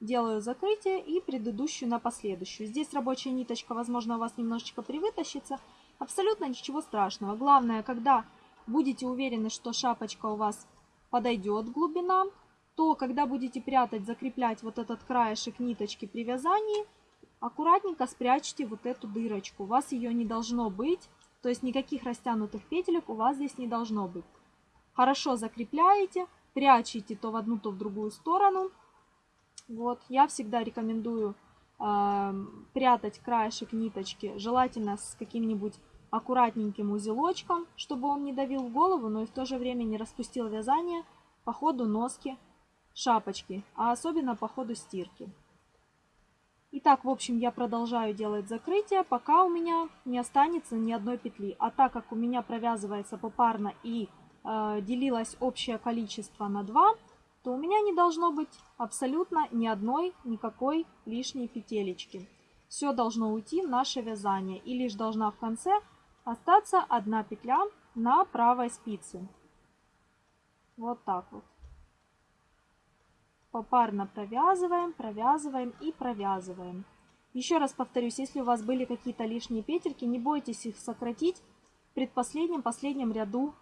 делаю закрытие и предыдущую на последующую. Здесь рабочая ниточка, возможно, у вас немножечко привытащится. Абсолютно ничего страшного. Главное, когда будете уверены, что шапочка у вас подойдет глубина, то когда будете прятать, закреплять вот этот краешек ниточки при вязании, аккуратненько спрячьте вот эту дырочку. У вас ее не должно быть, то есть никаких растянутых петелек у вас здесь не должно быть. Хорошо закрепляете, прячете то в одну, то в другую сторону – вот, я всегда рекомендую э, прятать краешек ниточки, желательно с каким-нибудь аккуратненьким узелочком, чтобы он не давил в голову, но и в то же время не распустил вязание по ходу носки шапочки, а особенно по ходу стирки. Итак, в общем, я продолжаю делать закрытие, пока у меня не останется ни одной петли. А так как у меня провязывается попарно и э, делилось общее количество на 2, то у меня не должно быть абсолютно ни одной никакой лишней петелечки. Все должно уйти в наше вязание и лишь должна в конце остаться одна петля на правой спице. Вот так вот. Попарно провязываем, провязываем и провязываем. Еще раз повторюсь, если у вас были какие-то лишние петельки, не бойтесь их сократить в предпоследнем, последнем ряду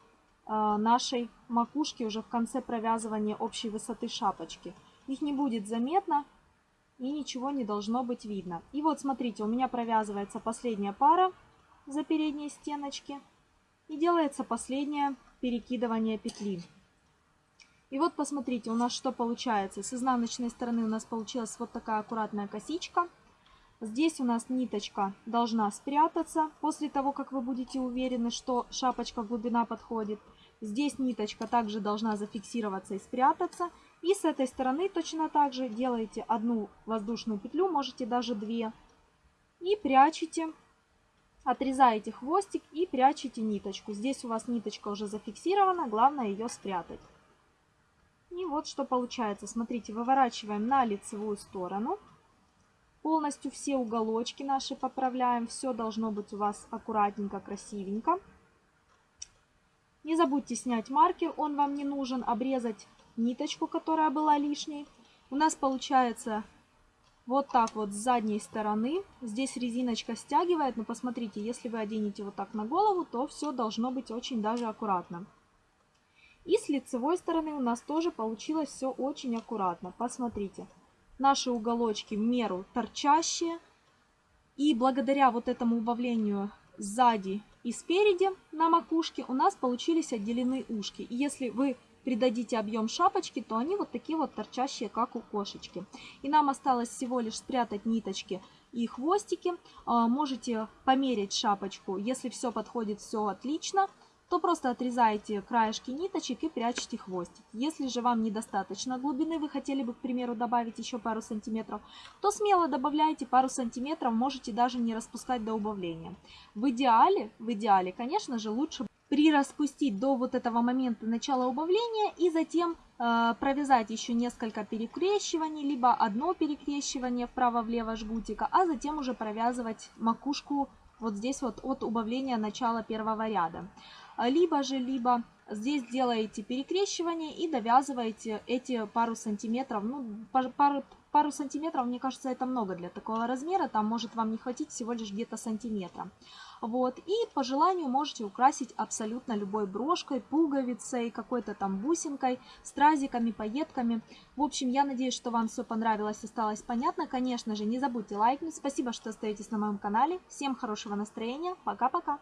а, нашей макушки уже в конце провязывания общей высоты шапочки. Их не будет заметно и ничего не должно быть видно. И вот смотрите, у меня провязывается последняя пара за передние стеночки и делается последнее перекидывание петли. И вот посмотрите, у нас что получается. С изнаночной стороны у нас получилась вот такая аккуратная косичка. Здесь у нас ниточка должна спрятаться после того, как вы будете уверены, что шапочка глубина подходит. Здесь ниточка также должна зафиксироваться и спрятаться. И с этой стороны точно так же делаете одну воздушную петлю, можете даже две. И прячете, отрезаете хвостик и прячете ниточку. Здесь у вас ниточка уже зафиксирована, главное ее спрятать. Вот что получается. Смотрите, выворачиваем на лицевую сторону. Полностью все уголочки наши поправляем. Все должно быть у вас аккуратненько, красивенько. Не забудьте снять маркер, он вам не нужен, обрезать ниточку, которая была лишней. У нас получается вот так вот с задней стороны. Здесь резиночка стягивает, но посмотрите, если вы оденете вот так на голову, то все должно быть очень даже аккуратно. И с лицевой стороны у нас тоже получилось все очень аккуратно. Посмотрите, наши уголочки в меру торчащие. И благодаря вот этому убавлению сзади и спереди на макушке у нас получились отделены ушки. И если вы придадите объем шапочки, то они вот такие вот торчащие, как у кошечки. И нам осталось всего лишь спрятать ниточки и хвостики. А, можете померить шапочку, если все подходит, все отлично то просто отрезаете краешки ниточек и прячете хвостик. Если же вам недостаточно глубины, вы хотели бы, к примеру, добавить еще пару сантиметров, то смело добавляйте пару сантиметров, можете даже не распускать до убавления. В идеале, в идеале, конечно же, лучше прираспустить до вот этого момента начала убавления и затем э, провязать еще несколько перекрещиваний, либо одно перекрещивание вправо-влево жгутика, а затем уже провязывать макушку вот здесь вот от убавления начала первого ряда. Либо же, либо здесь делаете перекрещивание и довязываете эти пару сантиметров, ну, пару, пару сантиметров, мне кажется, это много для такого размера, там может вам не хватить всего лишь где-то сантиметра. Вот, и по желанию можете украсить абсолютно любой брошкой, пуговицей, какой-то там бусинкой, стразиками, пайетками. В общем, я надеюсь, что вам все понравилось, осталось понятно. Конечно же, не забудьте лайкнуть. Спасибо, что остаетесь на моем канале. Всем хорошего настроения. Пока-пока.